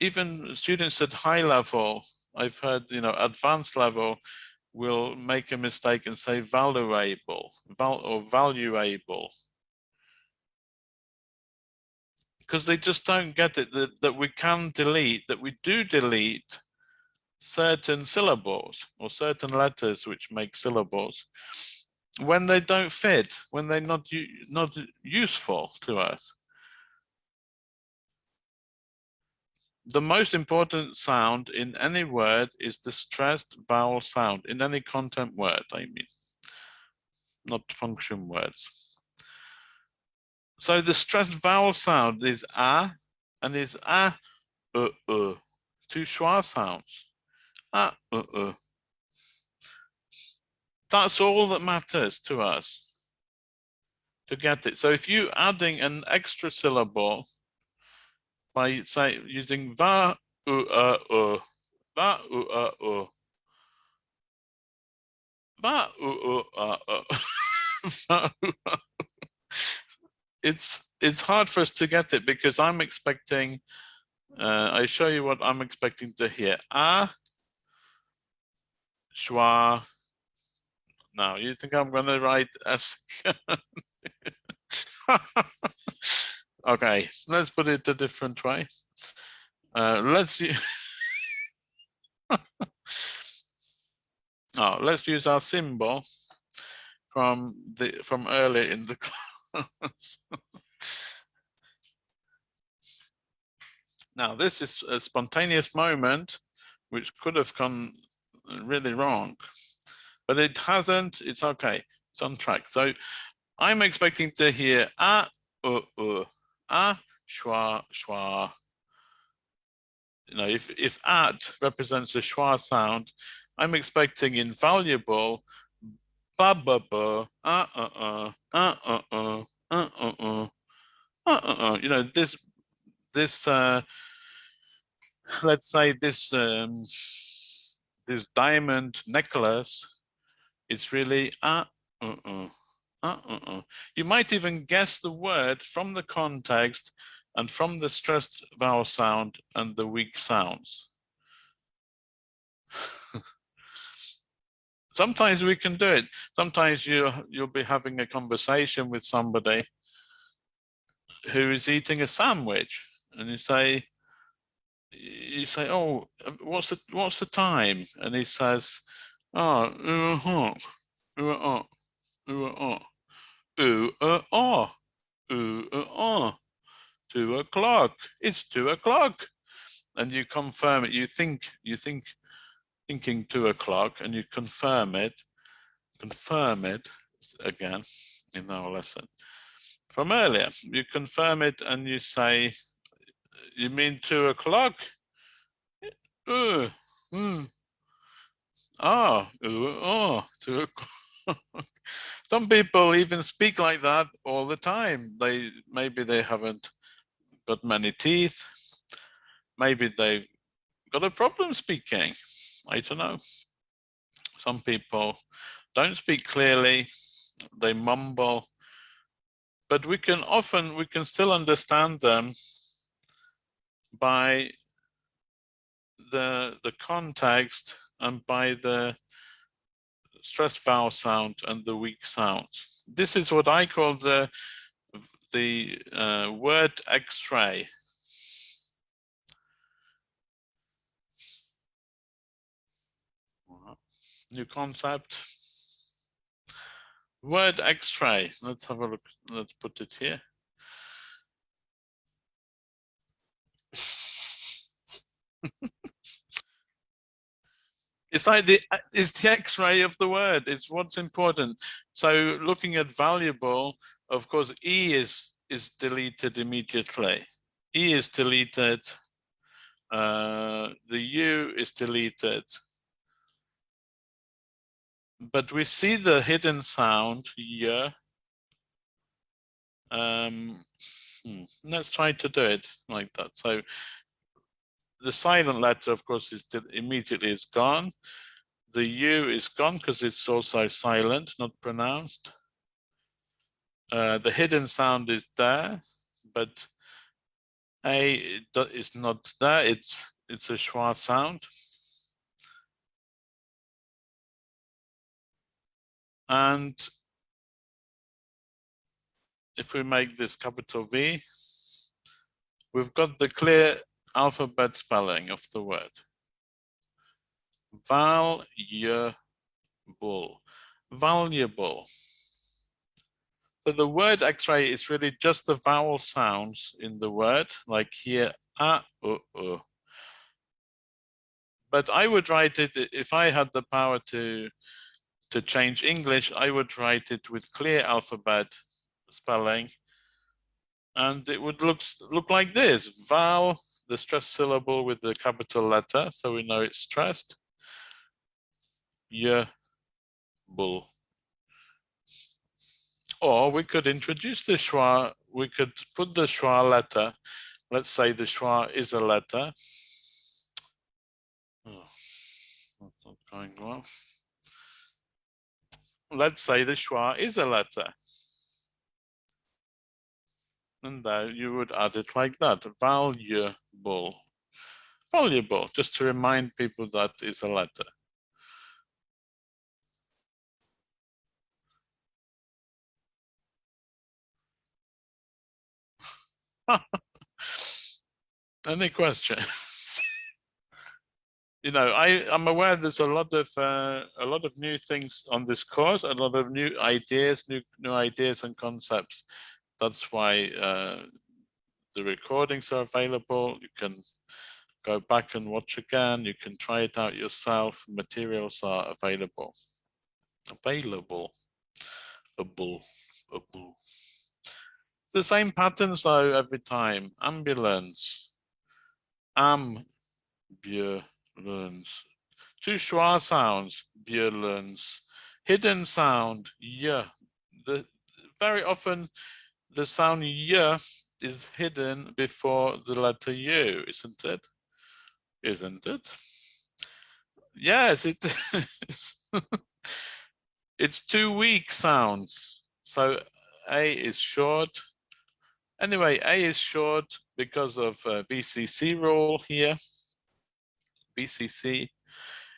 even students at high level i've heard you know advanced level will make a mistake and say valuable val or valuable. Because they just don't get it that, that we can delete that we do delete certain syllables or certain letters which make syllables when they don't fit when they're not not useful to us the most important sound in any word is the stressed vowel sound in any content word, I mean, not function words. So the stressed vowel sound is a and is a, uh, uh, two schwa sounds. A, uh, uh. That's all that matters to us to get it. So if you adding an extra syllable by say using va u va u va u it's it's hard for us to get it because I'm expecting uh, I show you what I'm expecting to hear. A. Schwa. Now you think I'm going to write as Okay, let's put it a different way. Uh, let's use oh, let's use our symbol from the from earlier in the class. now this is a spontaneous moment which could have gone really wrong, but it hasn't. It's okay. It's on track. So I'm expecting to hear ah uh uh a, schwa, schwa. You know, if, if at represents a schwa sound, I'm expecting invaluable ba ba ba uh uh uh uh uh uh uh uh uh uh uh you know this this uh let's say this um this diamond necklace it's really uh uh uh uh, uh, uh. You might even guess the word from the context and from the stressed vowel sound and the weak sounds. sometimes we can do it. Sometimes you you'll be having a conversation with somebody who is eating a sandwich, and you say, you say, "Oh, what's the what's the time?" And he says, "Oh, uh huh, uh uh, uh uh, uh uh uh, uh uh, two o'clock. It's two o'clock." And you confirm it. You think you think thinking two o'clock, and you confirm it. Confirm it again in our lesson from earlier. You confirm it and you say, you mean two o'clock? Uh, mm. Ah, uh, oh, two o'clock. Some people even speak like that all the time. They maybe they haven't got many teeth. Maybe they've got a problem speaking. I don't know. Some people don't speak clearly. They mumble but we can often, we can still understand them by the, the context and by the stress vowel sound and the weak sounds. This is what I call the, the uh, word x-ray. New concept word x-ray let's have a look let's put it here it's like the it's the x-ray of the word it's what's important so looking at valuable of course e is is deleted immediately e is deleted uh the u is deleted but we see the hidden sound here. Um, hmm, let's try to do it like that. So the silent letter, of course, is immediately is gone. The U is gone because it's also silent, not pronounced. Uh, the hidden sound is there, but A is not there. It's it's a schwa sound. And if we make this capital V, we've got the clear alphabet spelling of the word. Valuable, valuable. So the word X-ray is really just the vowel sounds in the word, like here, ah, uh, uh. But I would write it, if I had the power to to change English, I would write it with clear alphabet spelling. And it would look, look like this, vowel, the stressed syllable with the capital letter, so we know it's stressed. Yeah, bull. Or we could introduce the schwa, we could put the schwa letter, let's say the schwa is a letter. Oh, that's not going well let's say the schwa is a letter. And there you would add it like that, valuable. Valuable, just to remind people that is a letter. Any questions? you know, I, I'm aware there's a lot of uh, a lot of new things on this course, a lot of new ideas, new new ideas and concepts. That's why uh, the recordings are available. You can go back and watch again. You can try it out yourself. Materials are available. Available. Able. Able. It's the same patterns though every time. Ambulance. Ambulance. Two schwa sounds, learns Hidden sound, yeah. The, very often the sound y is hidden before the letter U, isn't it? Isn't it? Yes, it is. it's two weak sounds. So A is short. Anyway, A is short because of uh, VCC rule here. VCC.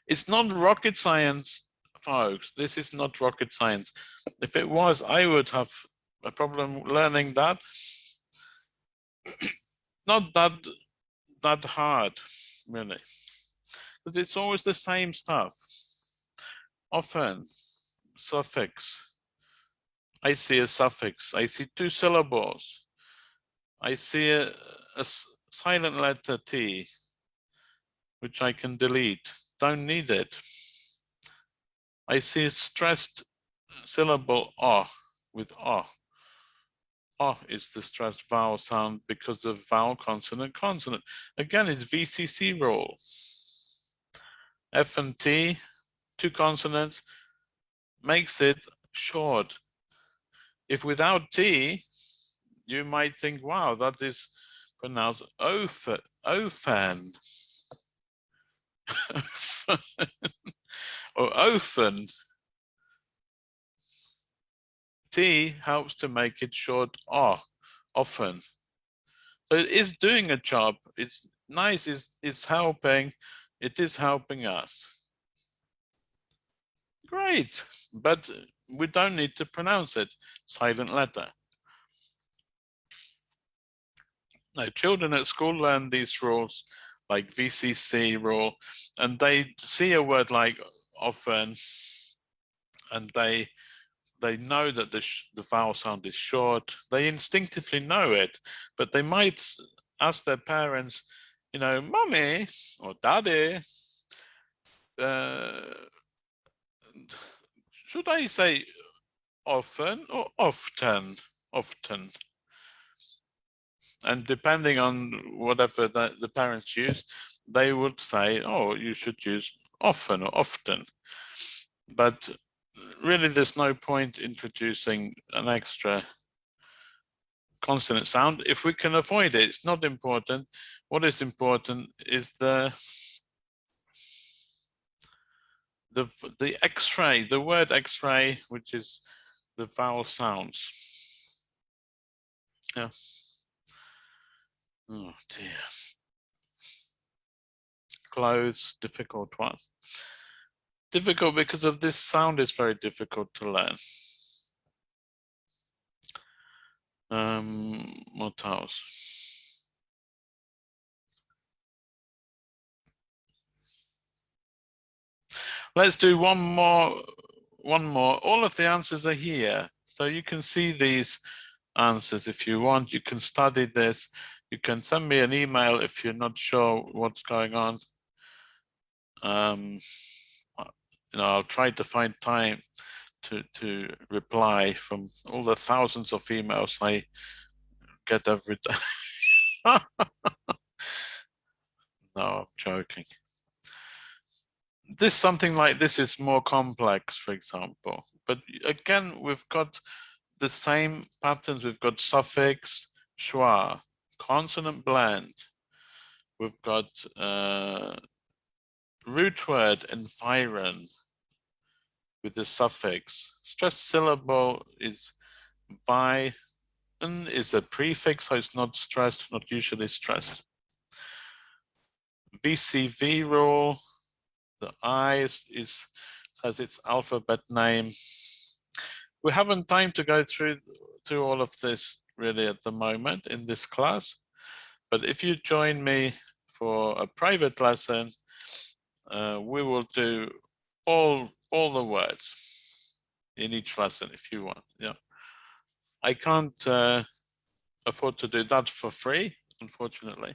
It's not rocket science folks. This is not rocket science. If it was, I would have a problem learning that. not that that hard, really. But it's always the same stuff. Often, suffix. I see a suffix. I see two syllables. I see a, a silent letter T, which I can delete. Don't need it. I see a stressed syllable O with O. O is the stressed vowel sound because of vowel consonant consonant. Again, it's VCC rule. F and T, two consonants, makes it short. If without T, you might think, wow, that is pronounced ofen, ofen. or ofen. T helps to make it short R, often. So it is doing a job. It's nice, it's, it's helping, it is helping us. Great, but we don't need to pronounce it, silent letter. Now, children at school learn these rules like VCC rule, and they see a word like often, and they they know that the, the vowel sound is short. They instinctively know it, but they might ask their parents, you know, mummy or daddy, uh, should I say often or often? Often. And depending on whatever the, the parents use, they would say, oh, you should use often or often. But really, there's no point introducing an extra consonant sound if we can avoid it. It's not important. What is important is the the the X-ray, the word X-ray, which is the vowel sounds. Yeah. Oh dear. Clothes, difficult one. Difficult because of this sound is very difficult to learn. Um, what else? Let's do one more, one more. All of the answers are here. So you can see these answers if you want. You can study this. You can send me an email if you're not sure what's going on. Um, you know, I'll try to find time to to reply from all the thousands of emails I get every day. no, I'm joking. This something like this is more complex, for example. But again, we've got the same patterns. We've got suffix, schwa, consonant blend. We've got uh, root word environ with the suffix. Stressed syllable is by is a prefix, so it's not stressed, not usually stressed. VCV rule, the I is, is its alphabet name. We haven't time to go through through all of this really at the moment in this class, but if you join me for a private lesson, uh, we will do all all the words in each lesson if you want. Yeah, I can't uh, afford to do that for free, unfortunately.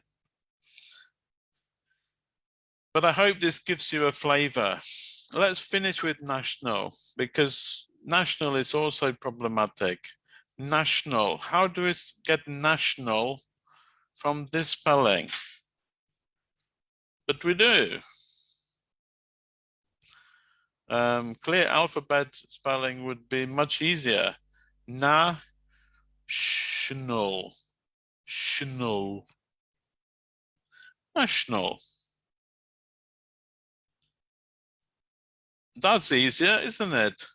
But I hope this gives you a flavor. Let's finish with national because national is also problematic. National, how do we get national from this spelling? But we do. Um, clear alphabet spelling would be much easier. Na, schnell, schnell, national. That's easier, isn't it?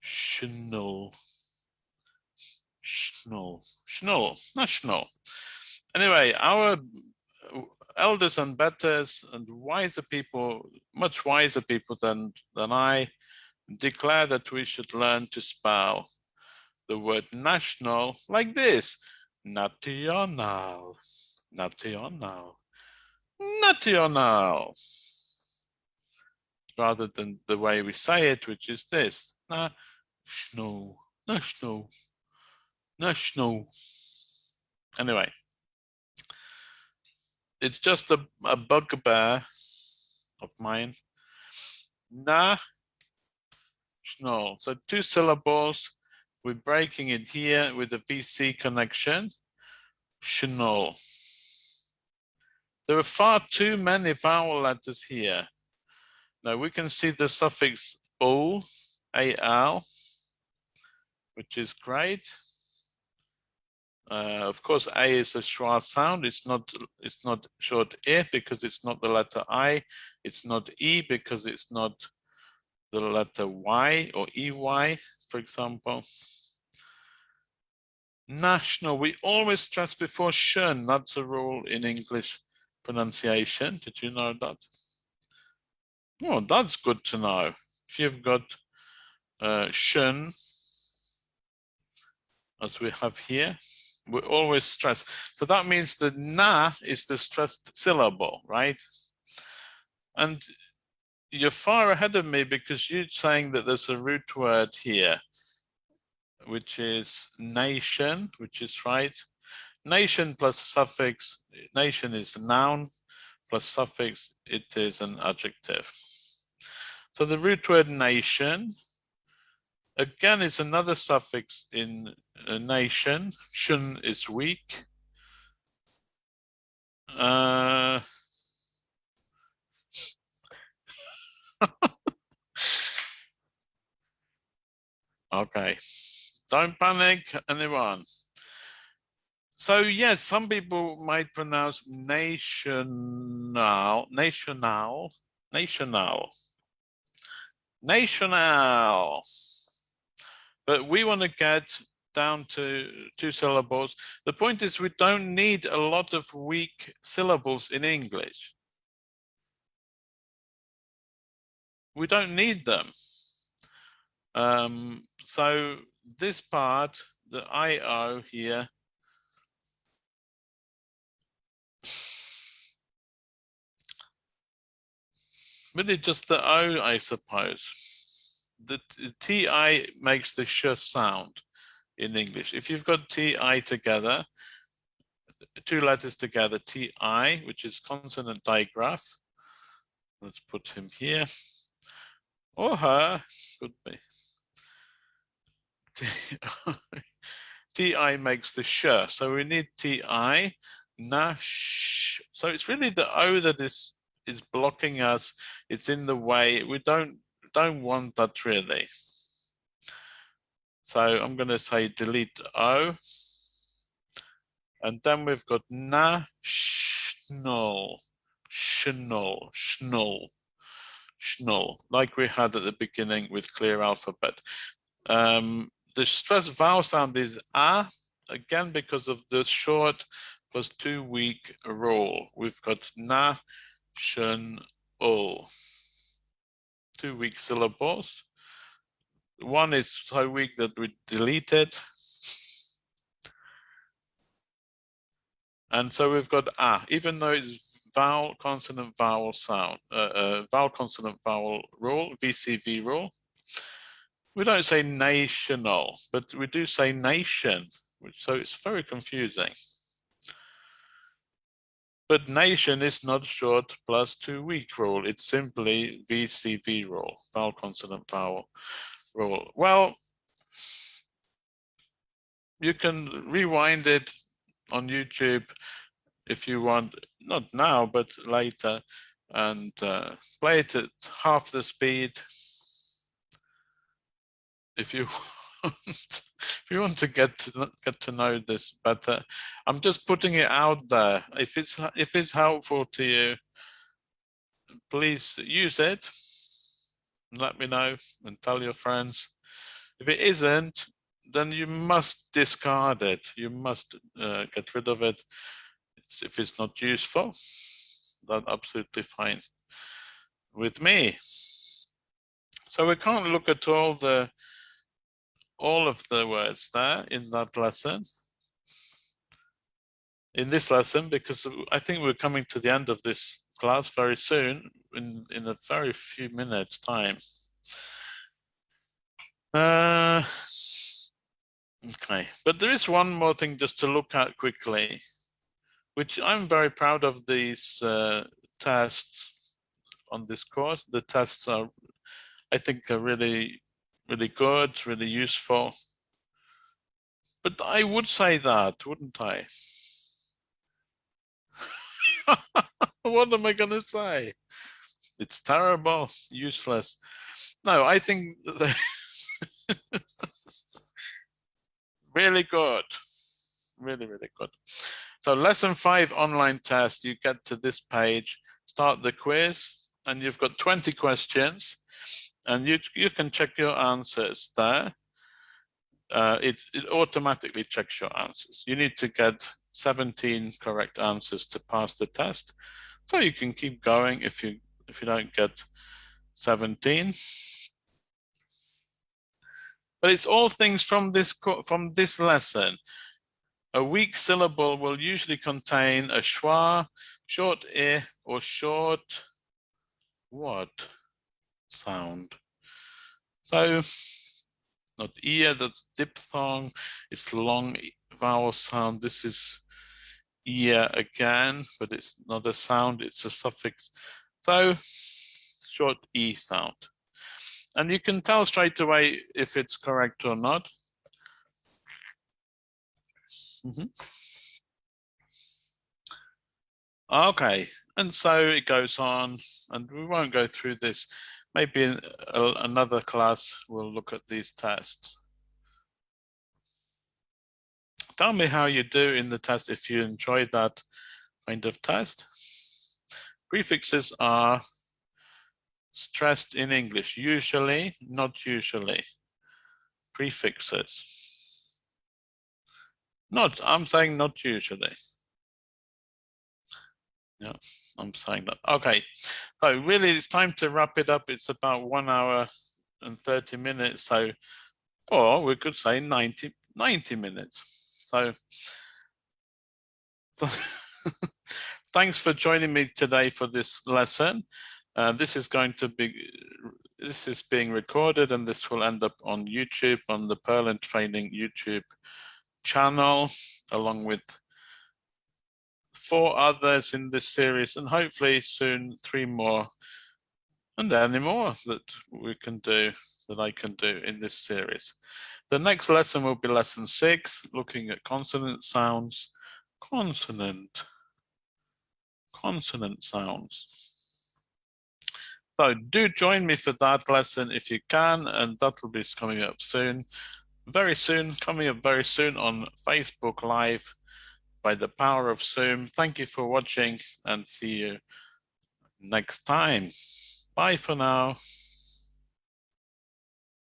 Schnell, schnell, schnell, national. Anyway, our elders and betters and wiser people much wiser people than, than I declare that we should learn to spell the word national like this. National, national, national. Rather than the way we say it, which is this. National, national, national. Anyway, it's just a, a bugbear of mine. Na, no. So two syllables. We're breaking it here with the VC connection. Schnell. There are far too many vowel letters here. Now we can see the suffix "ul," al, which is great. Uh, of course, A is a schwa sound. It's not. It's not short e because it's not the letter I. It's not e because it's not the letter y or ey, for example. National. We always stress before shun. That's a rule in English pronunciation. Did you know that? Oh, that's good to know. If you've got uh, shun, as we have here, we always stress. So that means the na is the stressed syllable, right? And you're far ahead of me because you're saying that there's a root word here, which is nation, which is right. Nation plus suffix, nation is a noun, plus suffix, it is an adjective. So the root word nation Again, it's another suffix in a nation. Shun is weak. Uh, okay, don't panic, anyone. So yes, some people might pronounce national, national, national, national. But we want to get down to two syllables. The point is we don't need a lot of weak syllables in English. We don't need them. Um, so this part, the IO here, really just the O, I suppose the TI makes the sh sound in English. If you've got TI together, two letters together, TI, which is consonant digraph. Let's put him here. Or her, could be. TI makes the sh, so we need TI, nash. So it's really the O that is is blocking us. It's in the way. We don't don't want that really. So I'm going to say delete O. And then we've got na, schnell, schnell, schnell, schnell, like we had at the beginning with clear alphabet. Um, the stressed vowel sound is a, again, because of the short plus two weak rule. We've got na, shun, o two weak syllables. One is so weak that we deleted. And so we've got ah, even though it's vowel, consonant, vowel sound, uh, uh, vowel, consonant, vowel rule, VCV rule. We don't say national, but we do say nation, which, so it's very confusing. But nation is not short plus two weak rule. It's simply VCV rule, vowel consonant vowel rule. Well, you can rewind it on YouTube if you want, not now, but later, and uh, play it at half the speed if you if you want to get to get to know this better, I'm just putting it out there. If it's if it's helpful to you, please use it. Let me know and tell your friends. If it isn't, then you must discard it. You must uh, get rid of it. It's, if it's not useful, that's absolutely fine. with me. So we can't look at all the all of the words there in that lesson. In this lesson because I think we're coming to the end of this class very soon in in a very few minutes time. Uh, okay. But there is one more thing just to look at quickly which I'm very proud of these uh, tests on this course. The tests are I think are really really good really useful but I would say that wouldn't I what am I going to say? It's terrible, useless. No, I think really good, really, really good. So lesson five online test, you get to this page, start the quiz, and you've got 20 questions, and you, you can check your answers there. Uh, it, it automatically checks your answers. You need to get 17 correct answers to pass the test. So you can keep going if you if you don't get 17. But it's all things from this from this lesson. A weak syllable will usually contain a schwa, short e, or short what sound. So not ear, that's diphthong, it's long vowel sound. This is ear again, but it's not a sound, it's a suffix. So short E sound. And you can tell straight away if it's correct or not. Mm -hmm. Okay, and so it goes on, and we won't go through this. Maybe in another class we'll look at these tests. Tell me how you do in the test if you enjoyed that kind of test. Prefixes are stressed in English, usually, not usually. Prefixes. Not, I'm saying not usually. Yeah, I'm saying that. Okay, so really it's time to wrap it up. It's about one hour and 30 minutes. So, or we could say 90, 90 minutes. So, thanks for joining me today for this lesson. Uh, this is going to be, this is being recorded and this will end up on YouTube, on the Purland Training YouTube channel, along with four others in this series and hopefully soon three more and any more that we can do, that I can do in this series. The next lesson will be lesson six, looking at consonant sounds. Consonant, consonant sounds. So do join me for that lesson if you can, and that will be coming up soon. Very soon, coming up very soon on Facebook Live by the power of Zoom. Thank you for watching and see you next time. Bye for now.